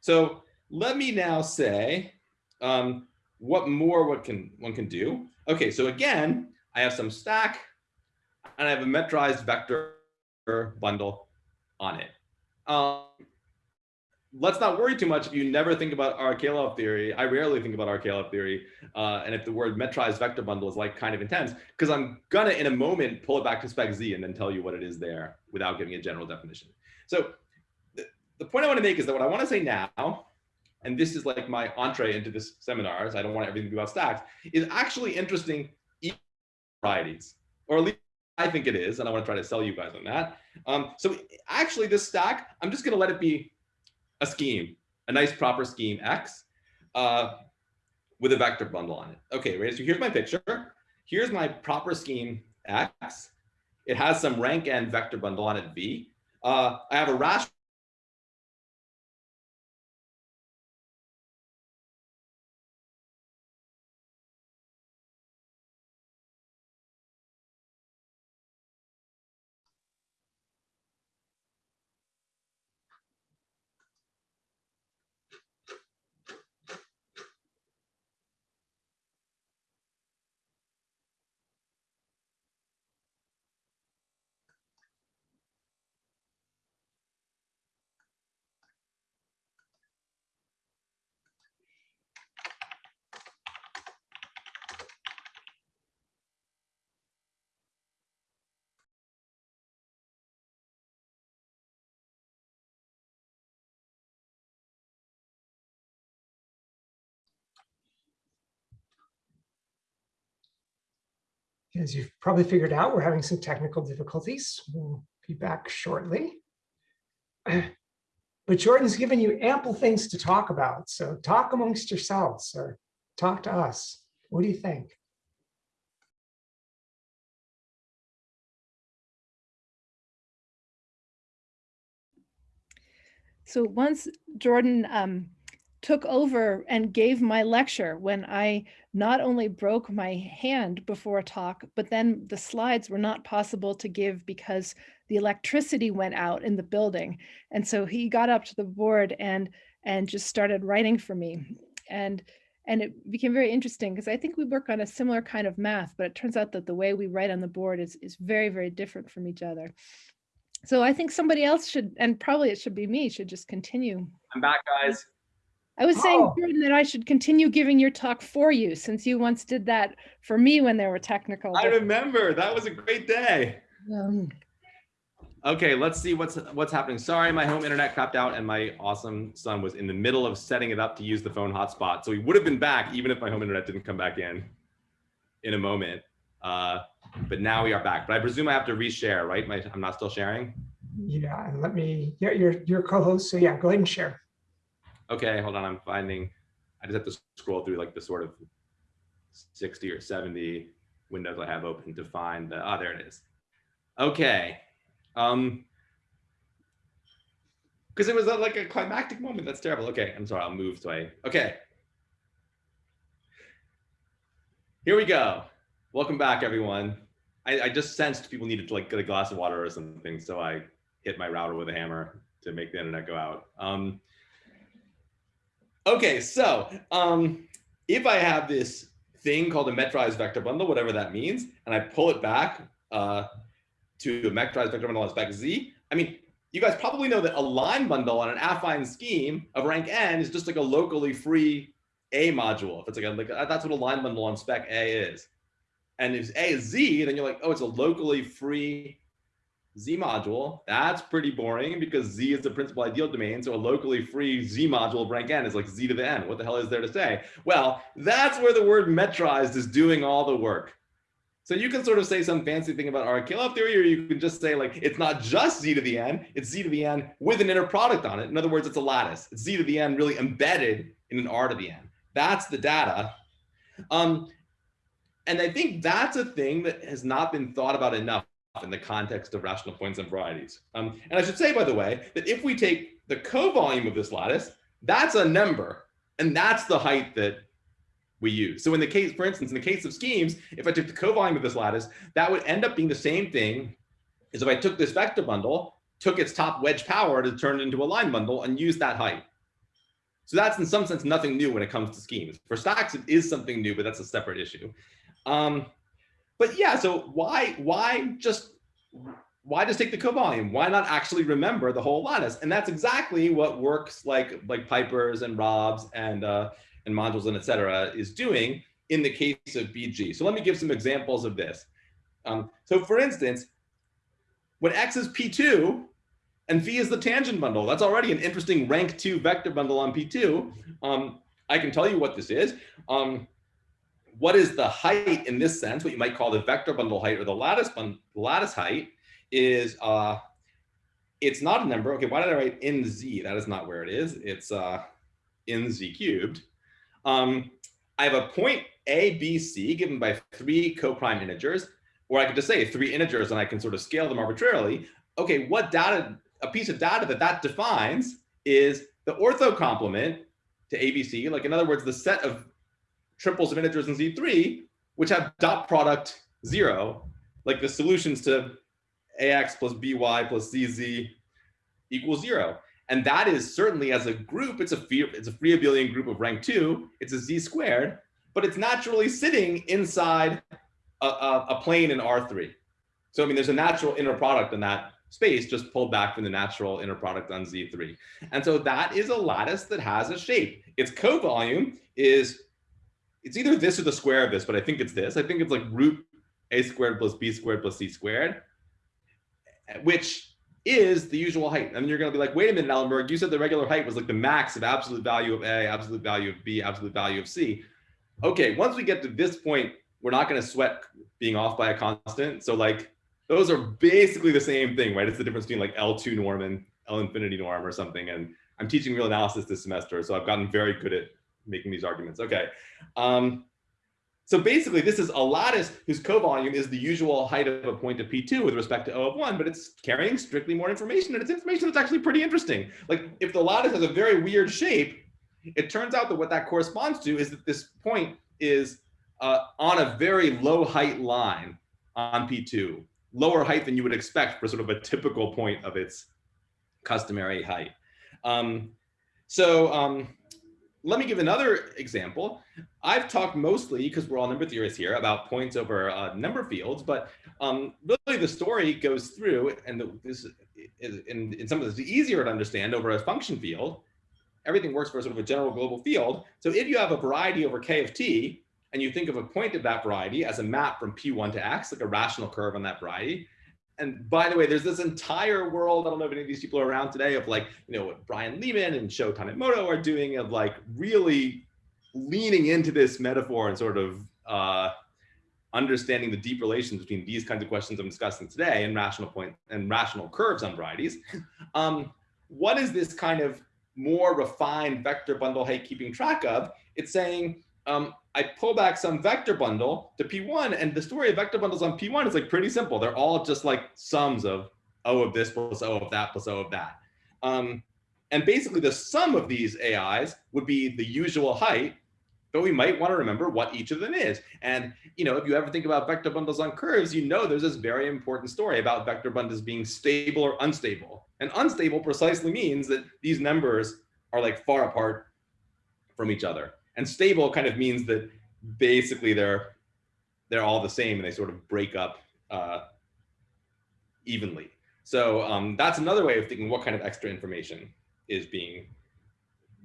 So let me now say um, what more what can one can do. Okay, so again, I have some stack and I have a metrized vector bundle on it. Um, let's not worry too much if you never think about Arakelov theory. I rarely think about Arakelov theory. Uh, and if the word metrized vector bundle is like kind of intense, because I'm gonna in a moment pull it back to spec Z and then tell you what it is there without giving a general definition. So the point I want to make is that what I want to say now, and this is like my entree into this seminars, I don't want everything to be about stacks, is actually interesting varieties, or at least I think it is, and I want to try to sell you guys on that. Um, so actually this stack, I'm just going to let it be a scheme, a nice proper scheme X uh, with a vector bundle on it. Okay, right, so here's my picture. Here's my proper scheme X. It has some rank n vector bundle on it V. Uh, I have a rational As you've probably figured out, we're having some technical difficulties. We'll be back shortly. But Jordan's given you ample things to talk about. So talk amongst yourselves or talk to us. What do you think? So once Jordan um, took over and gave my lecture when I not only broke my hand before a talk, but then the slides were not possible to give because the electricity went out in the building. And so he got up to the board and and just started writing for me. And and it became very interesting because I think we work on a similar kind of math, but it turns out that the way we write on the board is, is very, very different from each other. So I think somebody else should, and probably it should be me, should just continue. I'm back, guys. I was saying, Oh. Jordan, that I should continue giving your talk for you since you once did that for me when there were technical. I remember that was a great day. Um, Okay, let's see what's what's happening. Sorry, my home internet crapped out and my awesome son was in the middle of setting it up to use the phone hotspot. So he would have been back even if my home internet didn't come back in in a moment. Uh, but now we are back. But I presume I have to reshare, right? My, I'm not still sharing. Yeah, let me, yeah, you're, you're co-host. So yeah, go ahead and share. Okay, hold on. I'm finding. I just have to scroll through like the sort of 60 or 70 windows I have open to find the. Ah, there it is. Okay. Um. Because it was like a climactic moment. That's terrible. Okay, I'm sorry. I'll move so I. Okay. Here we go. Welcome back, everyone. I, I just sensed people needed to like get a glass of water or something, so I hit my router with a hammer to make the internet go out. Um, Okay, so um, if I have this thing called a metrized vector bundle, whatever that means, and I pull it back uh, to a metrized vector bundle on spec Z, I mean, you guys probably know that a line bundle on an affine scheme of rank n is just like a locally free A module. If it's like, a, like that's what a line bundle on spec A is. And if A is Z, then you're like, oh, it's a locally free Z module, that's pretty boring because Z is the principal ideal domain. So a locally free Z module of rank n is like Z to the n. What the hell is there to say? Well, that's where the word metrized is doing all the work. So you can sort of say some fancy thing about Arakelov theory, or you can just say like, it's not just Z to the n, it's Z to the n with an inner product on it. In other words, it's a lattice. It's Z to the n really embedded in an R to the n. That's the data. Um, and I think that's a thing that has not been thought about enough in the context of rational points and varieties. Um, and I should say, by the way, that if we take the co-volume of this lattice, that's a number, and that's the height that we use. So in the case, for instance, in the case of schemes, if I took the co-volume of this lattice, that would end up being the same thing as if I took this vector bundle, took its top wedge power to turn it into a line bundle and use that height. So that's in some sense nothing new when it comes to schemes. For stacks, it is something new, but that's a separate issue. Um, but yeah, so why why just why just take the co-volume? Why not actually remember the whole lattice? And that's exactly what works like like Pipers and Robs and uh, and modules and et cetera is doing in the case of BG. So let me give some examples of this. Um, so for instance, when X is P2 and phi is the tangent bundle, that's already an interesting rank two vector bundle on P2. Um, I can tell you what this is. Um, what is the height in this sense, what you might call the vector bundle height or the lattice bundle, lattice height is, uh, it's not a number. Okay, why did I write nz? That is not where it is. It's uh, in Z cubed. Um, I have a point A, B, C given by three co-prime integers, or I could just say three integers and I can sort of scale them arbitrarily. Okay, what data, a piece of data that that defines is the ortho complement to ABC. Like in other words, the set of triples of integers in Z3, which have dot product zero, like the solutions to AX plus BY plus ZZ equals zero. And that is certainly as a group, it's a free, it's a free abelian group of rank two, it's a Z squared, but it's naturally sitting inside a, a, a plane in R3. So I mean, there's a natural inner product in that space just pulled back from the natural inner product on Z3. And so that is a lattice that has a shape. Its co-volume is it's either this or the square of this, but I think it's this. I think it's like root a squared plus b squared plus c squared, which is the usual height. And you're going to be like, wait a minute, Ellenberg, you said the regular height was like the max of absolute value of a, absolute value of b, absolute value of c. Okay, once we get to this point we're not going to sweat being off by a constant. So like those are basically the same thing, right? It's the difference between like L2 norm and L infinity norm or something. And I'm teaching real analysis this semester, so I've gotten very good at making these arguments. Okay. Um, so basically, this is a lattice whose co-volume is the usual height of a point of P2 with respect to O of 1, but it's carrying strictly more information, and it's information that's actually pretty interesting. Like, if the lattice has a very weird shape, it turns out that what that corresponds to is that this point is uh, on a very low height line on P2, lower height than you would expect for sort of a typical point of its customary height. Um, so um, let me give another example. I've talked mostly, because we're all number theorists here, about points over uh, number fields, but um, really the story goes through, and the, this is, in, in some of this is easier to understand over a function field. Everything works for sort of a general global field. So if you have a variety over k of t, and you think of a point of that variety as a map from p1 to x, like a rational curve on that variety, and by the way, there's this entire world, I don't know if any of these people are around today, of like, you know, what Brian Lehmann and Sho Tanimoto are doing of like really leaning into this metaphor and sort of uh, understanding the deep relations between these kinds of questions I'm discussing today and rational point and rational curves on varieties. Um, what is this kind of more refined vector bundle height keeping track of? It's saying, um, I pull back some vector bundle to P1 and the story of vector bundles on P1 is like pretty simple. They're all just like sums of O of this plus O of that plus O of that. Um, and basically the sum of these AIs would be the usual height, but we might want to remember what each of them is. And you know, if you ever think about vector bundles on curves, you know there's this very important story about vector bundles being stable or unstable. And unstable precisely means that these numbers are like far apart from each other. And stable kind of means that basically they're they're all the same and they sort of break up uh, evenly. So um, that's another way of thinking what kind of extra information is being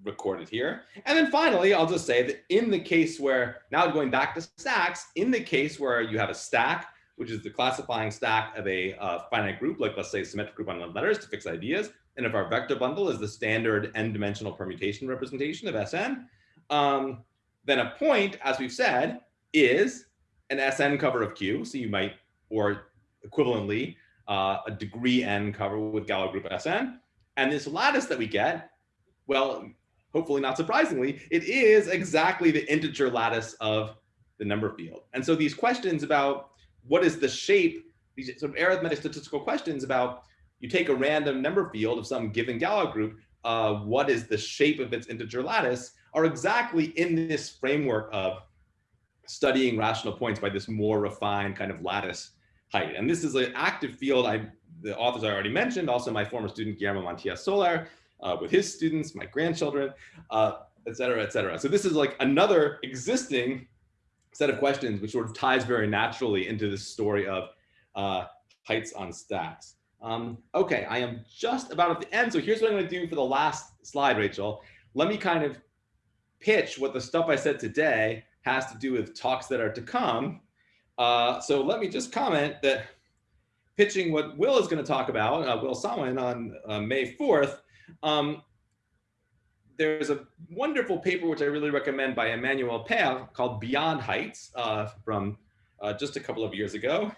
recorded here. And then finally, I'll just say that in the case where, now going back to stacks, in the case where you have a stack, which is the classifying stack of a uh, finite group, like let's say symmetric group on letters to fix ideas, and if our vector bundle is the standard n-dimensional permutation representation of Sn, um, then a point, as we've said, is an SN cover of Q. So you might, or equivalently, uh, a degree n cover with Galois group Sn. And this lattice that we get, well, hopefully not surprisingly, it is exactly the integer lattice of the number field. And so these questions about what is the shape, these sort of arithmetic statistical questions about you take a random number field of some given Galois group, uh, what is the shape of its integer lattice? Are exactly in this framework of studying rational points by this more refined kind of lattice height. And this is an active field. I, the authors I already mentioned, also my former student Guillermo Mantilla Soler, uh, with his students, my grandchildren, uh, et cetera, et cetera. So this is like another existing set of questions which sort of ties very naturally into this story of uh, heights on stacks. Um, okay, I am just about at the end. So here's what I'm gonna do for the last slide, Rachel. Let me kind of pitch what the stuff I said today has to do with talks that are to come. Uh, so let me just comment that pitching what Will is going to talk about, uh, Will Sawin on uh, May 4th, um, there's a wonderful paper which I really recommend by Emmanuel Peyre called Beyond Heights uh, from uh, just a couple of years ago,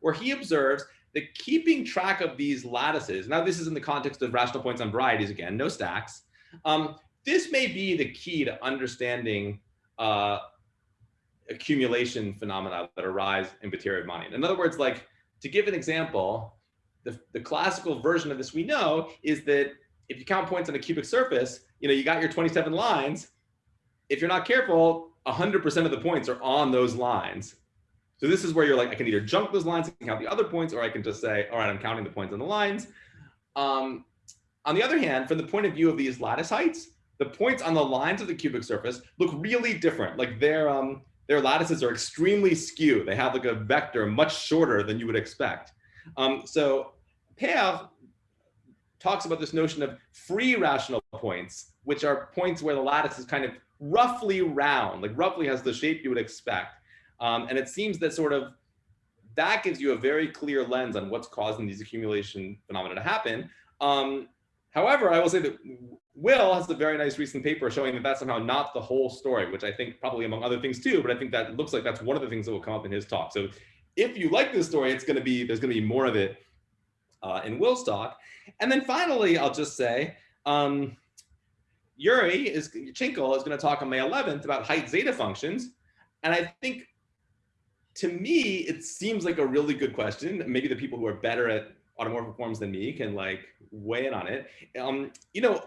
where he observes that keeping track of these lattices, now this is in the context of rational points on varieties again, no stacks, um, this may be the key to understanding uh, accumulation phenomena that arise in Batyrev-Manin. In other words, like to give an example, the, the classical version of this we know is that if you count points on a cubic surface, you know, you got your 27 lines. If you're not careful, 100% of the points are on those lines. So this is where you're like, I can either jump those lines and count the other points, or I can just say, all right, I'm counting the points on the lines. Um, on the other hand, from the point of view of these lattice heights, the points on the lines of the cubic surface look really different. Like their, um, their lattices are extremely skewed. They have like a vector much shorter than you would expect. Um, so Peyre talks about this notion of free rational points, which are points where the lattice is kind of roughly round, like roughly has the shape you would expect. Um, and it seems that sort of that gives you a very clear lens on what's causing these accumulation phenomena to happen. Um, However, I will say that Will has a very nice recent paper showing that that's somehow not the whole story, which I think probably among other things too, but I think that looks like that's one of the things that will come up in his talk. So if you like this story, it's going to be, there's going to be more of it uh, in Will's talk. And then finally, I'll just say, um, Yuri is, Tschinkel is going to talk on May 11th about height zeta functions. And I think to me, it seems like a really good question. Maybe the people who are better at automorphic forms than me can like weigh in on it. Um, you know,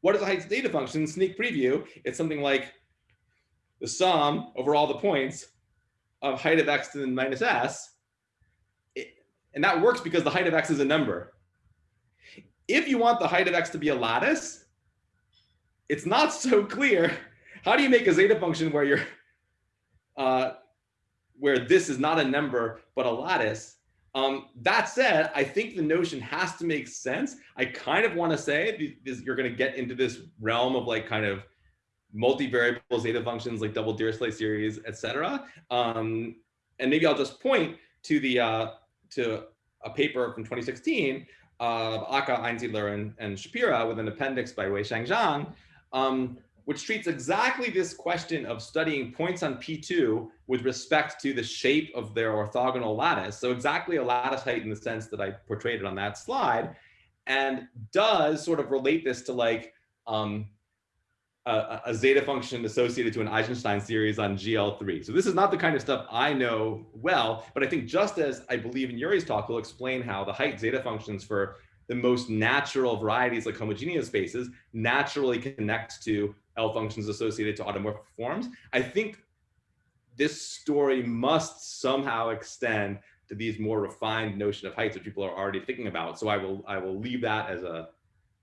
what is a height zeta function? Sneak preview. It's something like the sum over all the points of height of x to the minus s. It, and that works because the height of x is a number. If you want the height of x to be a lattice, it's not so clear. How do you make a zeta function where you're uh, where this is not a number, but a lattice. Um, that said, I think the notion has to make sense. I kind of want to say this, you're going to get into this realm of like kind of multivariable zeta functions like double Dirichlet series, etc. Um, and maybe I'll just point to the uh, to a paper from 2016 of Aka, Einsiedler, and, and Shapira with an appendix by Wei-Sheng Zhang, um, which treats exactly this question of studying points on P2 with respect to the shape of their orthogonal lattice. So exactly a lattice height in the sense that I portrayed it on that slide, and does sort of relate this to like um, a, a, zeta function associated to an Eisenstein series on GL3. So this is not the kind of stuff I know well, but I think just as I believe in Yuri's talk, he'll explain how the height zeta functions for the most natural varieties like homogeneous spaces naturally connect to L functions associated to automorphic forms. I think this story must somehow extend to these more refined notion of heights that people are already thinking about. So I will I will leave that as a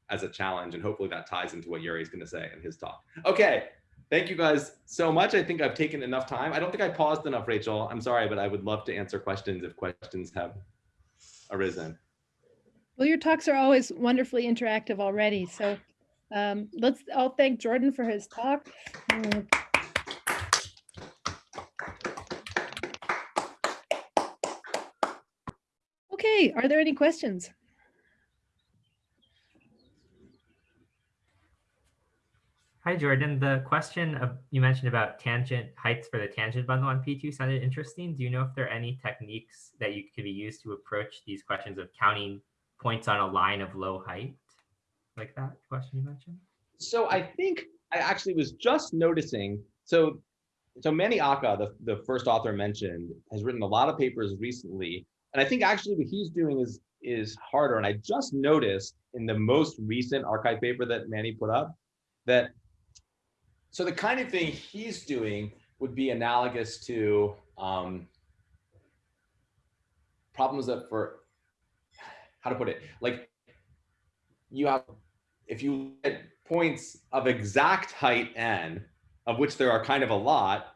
as a challenge and hopefully that ties into what Yuri is going to say in his talk. Okay, thank you guys so much. I think I've taken enough time. I don't think I paused enough, Rachel. I'm sorry, but I would love to answer questions if questions have arisen. Well, your talks are always wonderfully interactive already. So um, let's all thank Jordan for his talk. Okay, are there any questions? Hi, Jordan. The question of, you mentioned about tangent heights for the tangent bundle on P2 sounded interesting. Do you know if there are any techniques that you could be used to approach these questions of counting points on a line of low height? Like that question you mentioned? So I think I actually was just noticing. So, so Menny Aka, the, the first author mentioned, has written a lot of papers recently. And I think actually what he's doing is is harder. And I just noticed in the most recent arXiv paper that Menny put up that so the kind of thing he's doing would be analogous to um, problems that for how to put it, like you have if you at points of exact height n, of which there are kind of a lot,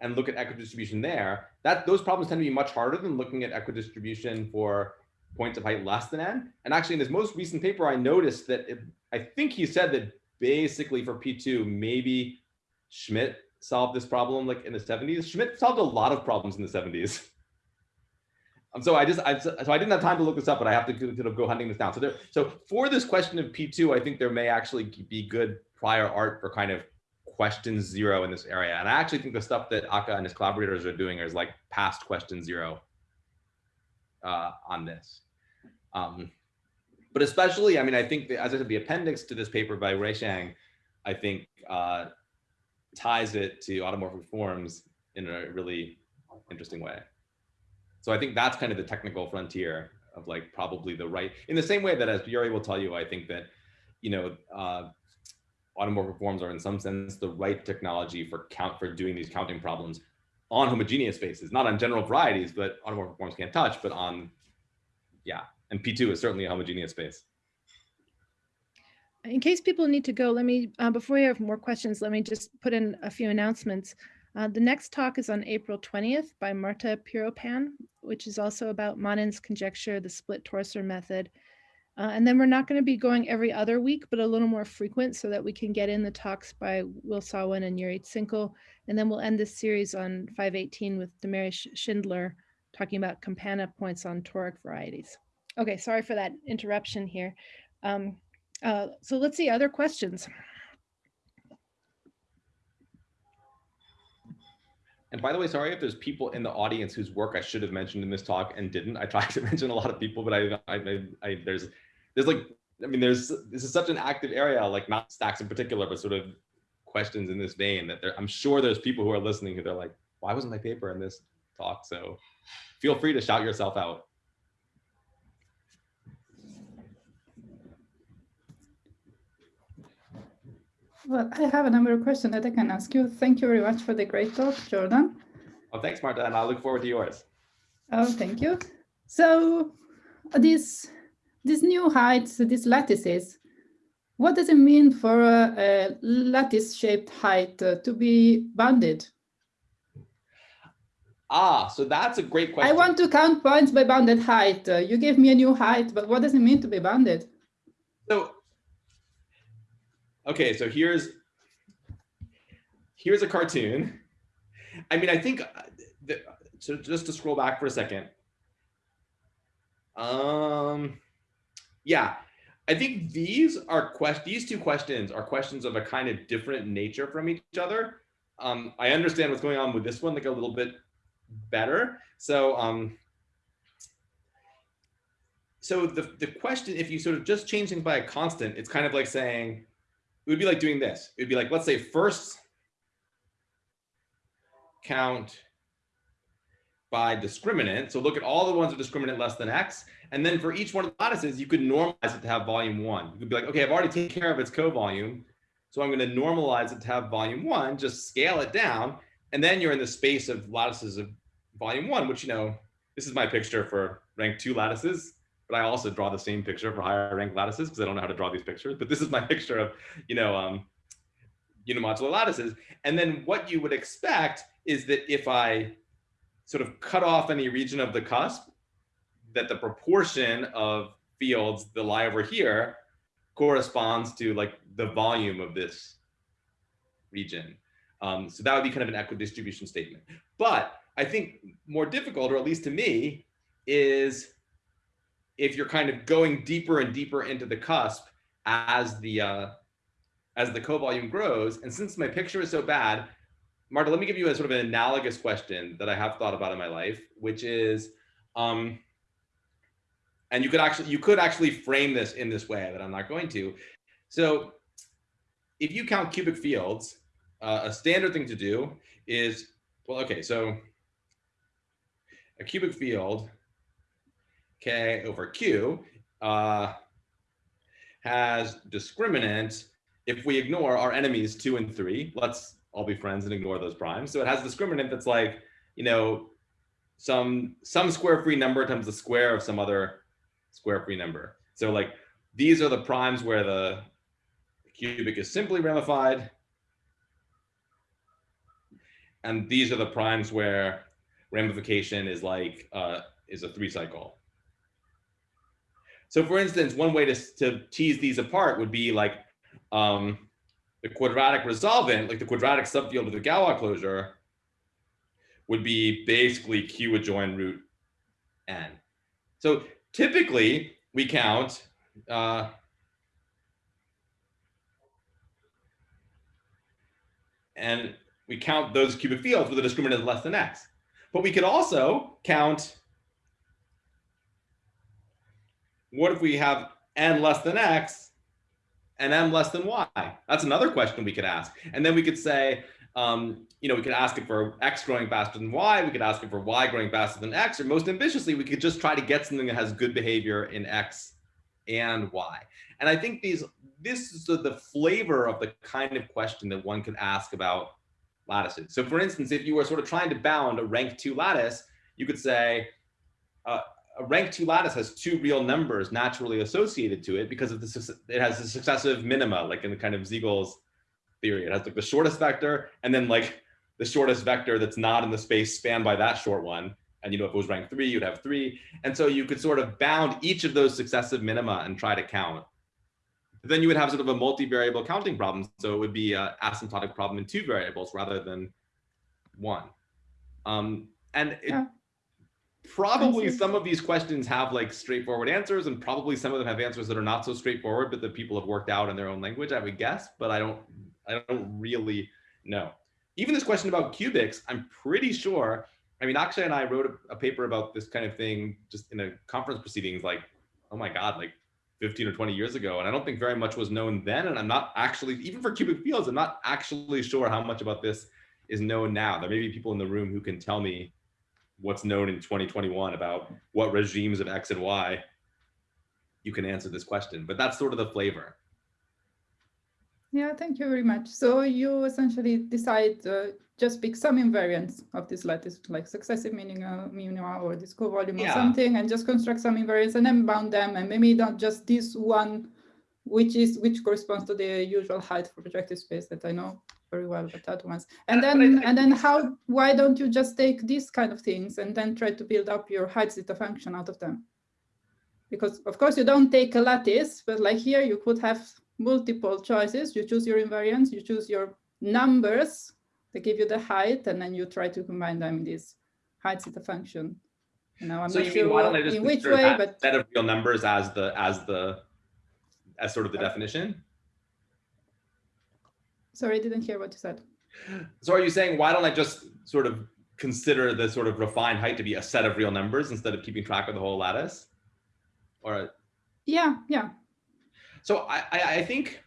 and look at equidistribution there, that those problems tend to be much harder than looking at equidistribution for points of height less than n. And actually, in his most recent paper, I noticed that it, I think he said that basically for P2, maybe Schmidt solved this problem like in the 70s. Schmidt solved a lot of problems in the 70s. Um, so I just, I, so I didn't have time to look this up, but I have to kind of go hunting this down. So there, so for this question of P2, I think there may actually be good prior art for kind of question zero in this area. And I actually think the stuff that Aka and his collaborators are doing is like past question zero uh, on this. Um, but especially, I mean, I think, that, as I said, the appendix to this paper by Wei-Sheng, I think uh, ties it to automorphic forms in a really interesting way. So I think that's kind of the technical frontier of like probably the right, in the same way that as Yuri will tell you, I think that, you know, uh, automorphic forms are in some sense the right technology for count for doing these counting problems on homogeneous spaces, not on general varieties, but automorphic forms can't touch, but on, yeah. And P2 is certainly a homogeneous space. In case people need to go, let me, uh, before we have more questions, let me just put in a few announcements. Uh, the next talk is on April 20th by Marta Pieropan, which is also about Manin's conjecture, the split torsor method. Uh, and then we're not going to be going every other week, but a little more frequent so that we can get in the talks by Will Sawin and Yuri Tschinkel. And then we'll end this series on 518 with Damaris Schindler talking about campana points on toric varieties. Okay, sorry for that interruption here. Um, Uh, so let's see other questions. And by the way, sorry if there's people in the audience whose work I should have mentioned in this talk and didn't. I tried to mention a lot of people, but I, I, I, I there's, there's like, I mean, there's, this is such an active area, like not stacks in particular, but sort of questions in this vein that there, I'm sure there's people who are listening who they're like, why wasn't my paper in this talk? So feel free to shout yourself out. Well, I have a number of questions that I can ask you. Thank you very much for the great talk, Jordan. Oh, thanks, Marta, and I look forward to yours. Oh, thank you. So this these these new heights, these lattices, what does it mean for a, a lattice-shaped height uh, to be bounded? Ah, so that's a great question. I want to count points by bounded height. Uh, you gave me a new height, but what does it mean to be bounded? So, okay, so here's here's a cartoon. I mean, I think uh, the, so. Just to scroll back for a second. Um, yeah, I think these are quest. These two questions are questions of a kind of different nature from each other. Um, I understand what's going on with this one, like a little bit better. So, um, so the, the question, if you sort of just change things by a constant, it's kind of like saying, it would be like doing this. It'd be like, let's say first count by discriminant. So look at all the ones with discriminant less than X. And then for each one of the lattices, you could normalize it to have volume one. You could be like, okay, I've already taken care of its co-volume. So I'm going to normalize it to have volume one, just scale it down. And then you're in the space of lattices of volume one, which, you know, this is my picture for rank two lattices, but I also draw the same picture for higher rank lattices because I don't know how to draw these pictures. But this is my picture of, you know, um, unimodular lattices. And then what you would expect is that if I sort of cut off any region of the cusp, that the proportion of fields that lie over here corresponds to like the volume of this region. Um, so that would be kind of an equidistribution statement. But I think more difficult, or at least to me, is if you're kind of going deeper and deeper into the cusp as the uh, as the co-volume grows. And since my picture is so bad, Marta, let me give you a sort of an analogous question that I have thought about in my life, which is, um, and you could actually you could actually frame this in this way that I'm not going to. So if you count cubic fields, uh, a standard thing to do is, well, okay, so a cubic field, K over Q, uh, has discriminant if we ignore our enemies two and three. Let's all be friends and ignore those primes. So it has discriminant that's like, you know, some some square free number times the square of some other square free number. So like these are the primes where the cubic is simply ramified. And these are the primes where ramification is like uh, is a three cycle. So for instance, one way to, to tease these apart would be like um, the quadratic resolvent, like the quadratic subfield of the Galois closure, would be basically Q adjoin root n. So typically we count uh, and we count those cubic fields with a discriminant less than x. But we could also count what if we have n less than x and m less than y? That's another question we could ask. And then we could say, um, you know, we could ask it for x growing faster than y. We could ask it for y growing faster than x. Or most ambitiously, we could just try to get something that has good behavior in x and y. And I think these this is the flavor of the kind of question that one could ask about lattices. So for instance, if you were sort of trying to bound a rank two lattice, you could say, uh, rank two lattice has two real numbers naturally associated to it because of the it has a successive minima, like in the kind of Siegel's theory. It has like the shortest vector and then like the shortest vector that's not in the space spanned by that short one. And you know, if it was rank three, you'd have three. And so you could sort of bound each of those successive minima and try to count. But then you would have sort of a multivariable counting problem. So it would be an asymptotic problem in two variables rather than one. Um, and it, Yeah. Probably some of these questions have like straightforward answers and probably some of them have answers that are not so straightforward, but that people have worked out in their own language, I would guess, but I don't, I don't really know. Even this question about cubics, I'm pretty sure, I mean, Akshay and I wrote a, a paper about this kind of thing just in a conference proceedings, like, oh my God, like 15 or 20 years ago. And I don't think very much was known then. And I'm not actually, even for cubic fields, I'm not actually sure how much about this is known now. There may be people in the room who can tell me what's known in 2021 about what regimes of X and Y you can answer this question, but that's sort of the flavor. Yeah, thank you very much. So you essentially decide uh, just pick some invariants of this lattice, like successive minima, minima or this co-volume or something, and just construct some invariants and then bound them, and maybe not just this one, which is which corresponds to the usual height for projective space that I know very well, but that ones. And Uh, I- then I and then how? Why don't you just take these kind of things and then try to build up your height zeta function out of them? Because of course you don't take a lattice, but like here you could have multiple choices. You choose your invariants, you choose your numbers that give you the height, and then you try to combine them in this height zeta function. You know, I'm So not you mean, why don't I sure just in which way, that but set of real numbers as the, as the, as sort of the definition? Sorry, I didn't hear what you said. So are you saying, why don't I just sort of consider the sort of refined height to be a set of real numbers instead of keeping track of the whole lattice? Or, Yeah, yeah. so I, I, I think,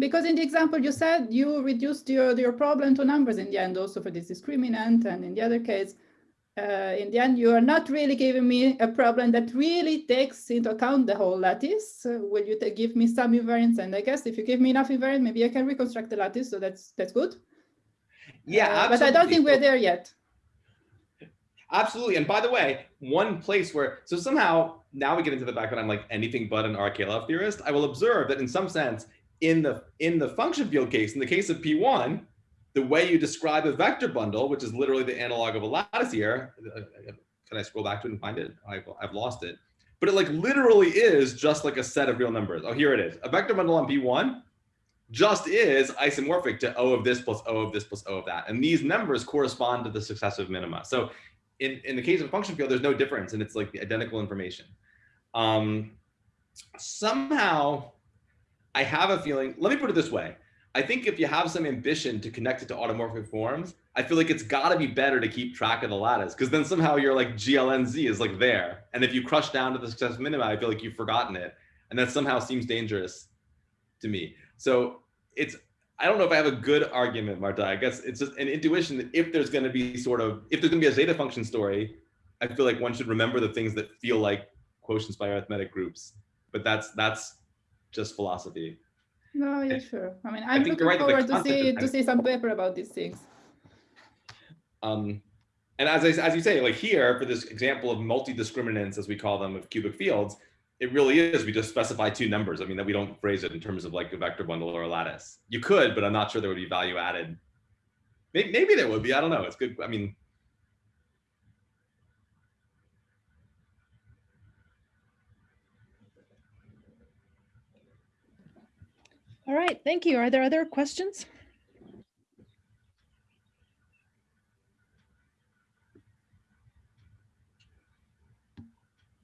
Because in the example you said, you reduced your, your problem to numbers in the end, also for this discriminant, and in the other case, uh, in the end, you are not really giving me a problem that really takes into account the whole lattice. Uh, will you give me some invariants? And I guess if you give me enough invariant, maybe I can reconstruct the lattice, so that's that's good. yeah, Uh, but I don't think we're there yet. Absolutely. And by the way, one place where, so somehow now we get into the fact that I'm like anything but an Arakelov theorist, I will observe that in some sense, in the in the function field case, in the case of P1, the way you describe a vector bundle, which is literally the analog of a lattice here, can I scroll back to it and find it? I've, I've lost it. But it like literally is just like a set of real numbers. Oh, here it is. A vector bundle on P1 just is isomorphic to O of this plus O of this plus O of that. And these numbers correspond to the successive minima. So in, in the case of a function field, there's no difference and it's like the identical information. Um, somehow I have a feeling, let me put it this way. I think if you have some ambition to connect it to automorphic forms, I feel like it's gotta be better to keep track of the lattice because then somehow you're like GLNZ is like there. And if you crush down to the successive minima, I feel like you've forgotten it. And that somehow seems dangerous to me. So it's, I don't know if I have a good argument, Marta. I guess it's just an intuition that if there's going to be sort of, if there's going to be a zeta function story, I feel like one should remember the things that feel like quotients by arithmetic groups. But that's that's just philosophy. No, yeah, sure. I mean, I I'm think looking right forward to see to see some paper about these things. Um, and as I, as you say, like here for this example of multi-discriminants, as we call them, of cubic fields, it really is. We just specify two numbers. I mean, that we don't phrase it in terms of like a vector bundle or a lattice. You could, but I'm not sure there would be value added. Maybe, maybe there would be. I don't know. It's good. I mean, All right, thank you. Are there other questions?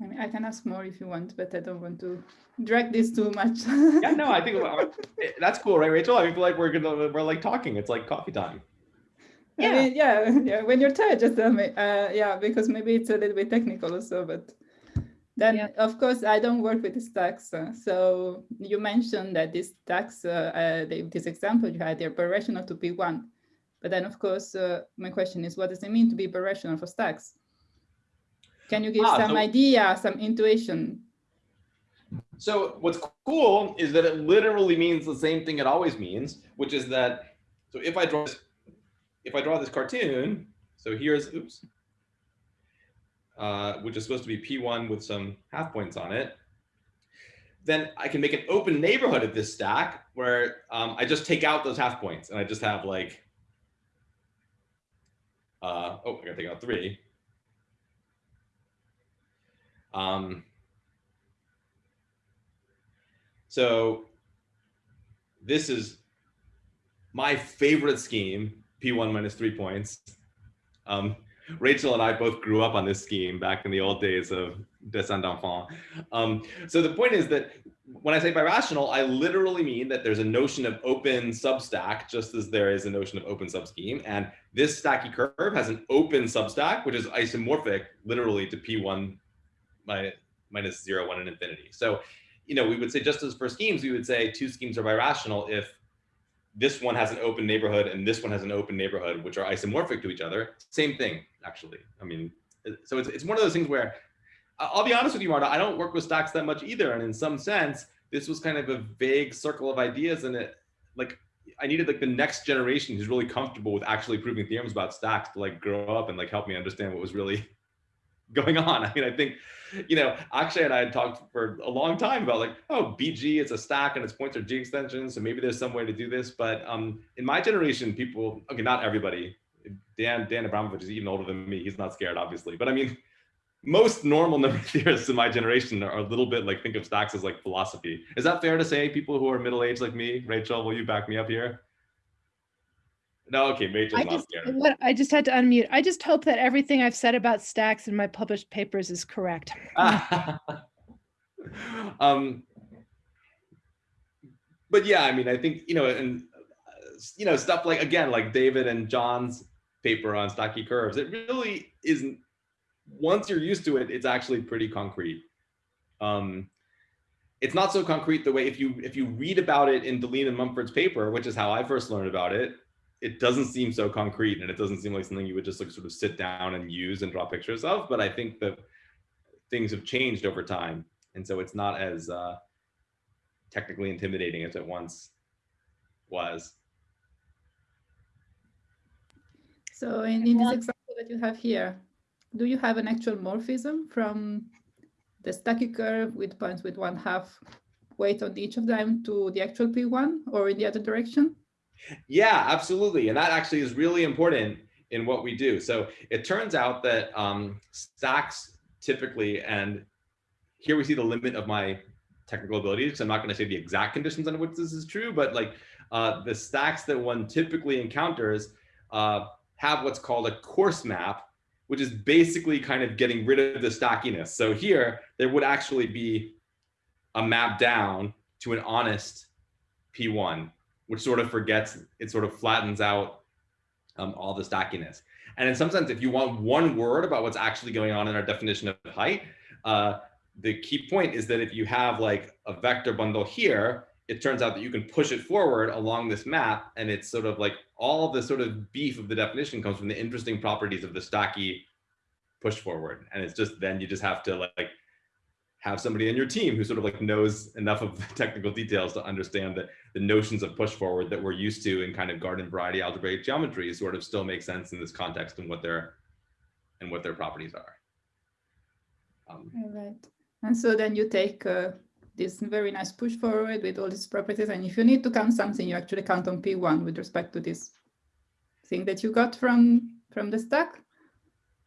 I mean, I can ask more if you want, but I don't want to drag this too much. yeah, no, I think uh, that's cool, right, Rachel? I feel like we're gonna we're like talking. It's like coffee time. I Yeah. mean, yeah, yeah. When you're tired, just tell me. Uh, yeah, because maybe it's a little bit technical also, but then Yeah. of course I don't work with this stacks. uh, so you mentioned that this stacks, uh, uh, the, this example you had, they're birational to P1. But then of course, uh, my question is, what does it mean to be birational for stacks? Can you give Ah, some so- idea, some intuition? So what's cool is that it literally means the same thing it always means, which is that, so if I draw this, if I draw this cartoon, so here's, oops, uh, which is supposed to be P1 with some half points on it, then I can make an open neighborhood of this stack where um, I just take out those half points and I just have like, uh, oh, I gotta take out three. Um, so this is my favorite scheme, P1 minus three points. Um, Rachel and I both grew up on this scheme back in the old days of Dessin d'Enfant. Um, so the point is that when I say birational, I literally mean that there's a notion of open substack, just as there is a notion of open subscheme. And this stacky curve has an open substack, which is isomorphic literally to P1 minus, minus zero, one, and infinity. So, you know, we would say just as for schemes, we would say two schemes are birational if this one has an open neighborhood and this one has an open neighborhood, which are isomorphic to each other. Same thing, actually. I mean, so it's, it's one of those things where I'll be honest with you, Marta, I don't work with stacks that much either. And in some sense, this was kind of a vague circle of ideas and it like I needed like the next generation who's really comfortable with actually proving theorems about stacks to like grow up and like help me understand what was really going on. I mean, I think, you know, Akshay and I had talked for a long time about like, oh, BG, it's a stack and its points are G extensions. So maybe there's some way to do this. But um, in my generation, people, okay, not everybody, Dan, Dan Abramovich is even older than me. He's not scared, obviously. But I mean, most normal number theorists in my generation are a little bit like think of stacks as like philosophy. Is that fair to say? People who are middle-aged like me, Rachel, will you back me up here? No, okay, Rachel's I not just, what, I just had to unmute. I just hope that everything I've said about stacks in my published papers is correct. um, but yeah, I mean, I think, you know, and, uh, you know, stuff like, again, like David and John's paper on stacky curves, it really isn't, once you're used to it, it's actually pretty concrete. Um, it's not so concrete the way if you if you read about it in Deligne and Mumford's paper, which is how I first learned about it, it doesn't seem so concrete and it doesn't seem like something you would just like sort of sit down and use and draw pictures of. But I think that things have changed over time. And so it's not as uh, technically intimidating as it once was. So in, in this example that you have here, do you have an actual morphism from the stacky curve with points with one half weight on each of them to the actual P1 or in the other direction? Yeah, absolutely. And that actually is really important in what we do. So it turns out that um, stacks typically, and here we see the limit of my technical abilities, I'm not going to say the exact conditions under which this is true, but like uh, the stacks that one typically encounters uh, have what's called a coarse map, which is basically kind of getting rid of the stackiness. So here, there would actually be a map down to an honest P1 which sort of forgets, it sort of flattens out um, all the stackiness. And in some sense, if you want one word about what's actually going on in our definition of height, uh, the key point is that if you have like a vector bundle here, it turns out that you can push it forward along this map. And it's sort of like all the sort of beef of the definition comes from the interesting properties of the stacky push forward. And it's just, then you just have to like have somebody in your team who sort of like knows enough of the technical details to understand that the notions of push forward that we're used to in kind of garden variety algebraic geometry sort of still make sense in this context and what their and what their properties are. Um, right. And so then you take uh, this very nice push forward with all these properties. And if you need to count something, you actually count on P1 with respect to this thing that you got from, from the stack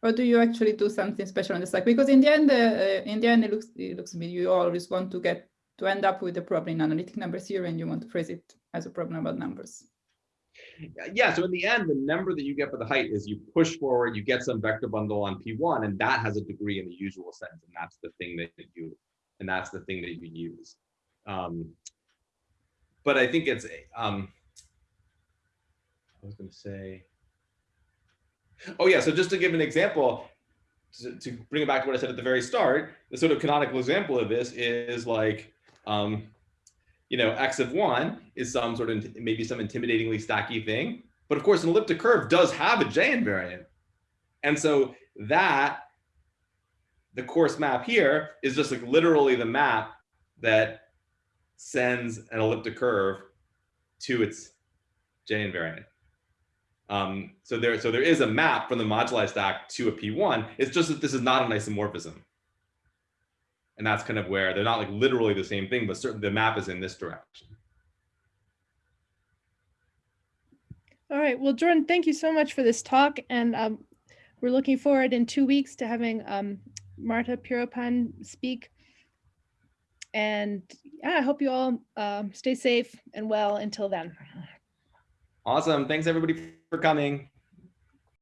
or do you actually do something special on the stack? Because in the end, uh, in the end, it looks it looks to you always want to get to end up with a problem in analytic number theory, and you want to phrase it as a problem about numbers. Yeah. So in the end, the number that you get for the height is you push forward, you get some vector bundle on P1, and that has a degree in the usual sense, and that's the thing that you and that's the thing that you use. Um, but I think it's um, I was going to say. Oh yeah, so just to give an example, to, to, bring it back to what I said at the very start, the sort of canonical example of this is like, um, you know, x of one is some sort of maybe some intimidatingly stacky thing. But of course, an elliptic curve does have a J invariant. And so that, the coarse map here is just like literally the map that sends an elliptic curve to its J invariant. Um, so there, so there is a map from the moduli stack to a P1. It's just that this is not an isomorphism. And that's kind of where they're not like literally the same thing, but certainly the map is in this direction. All right. Well, Jordan, thank you so much for this talk. And um, we're looking forward in two weeks to having um, Marta Pieropan speak. And yeah, I hope you all uh, stay safe and well until then. Awesome. Thanks everybody for coming.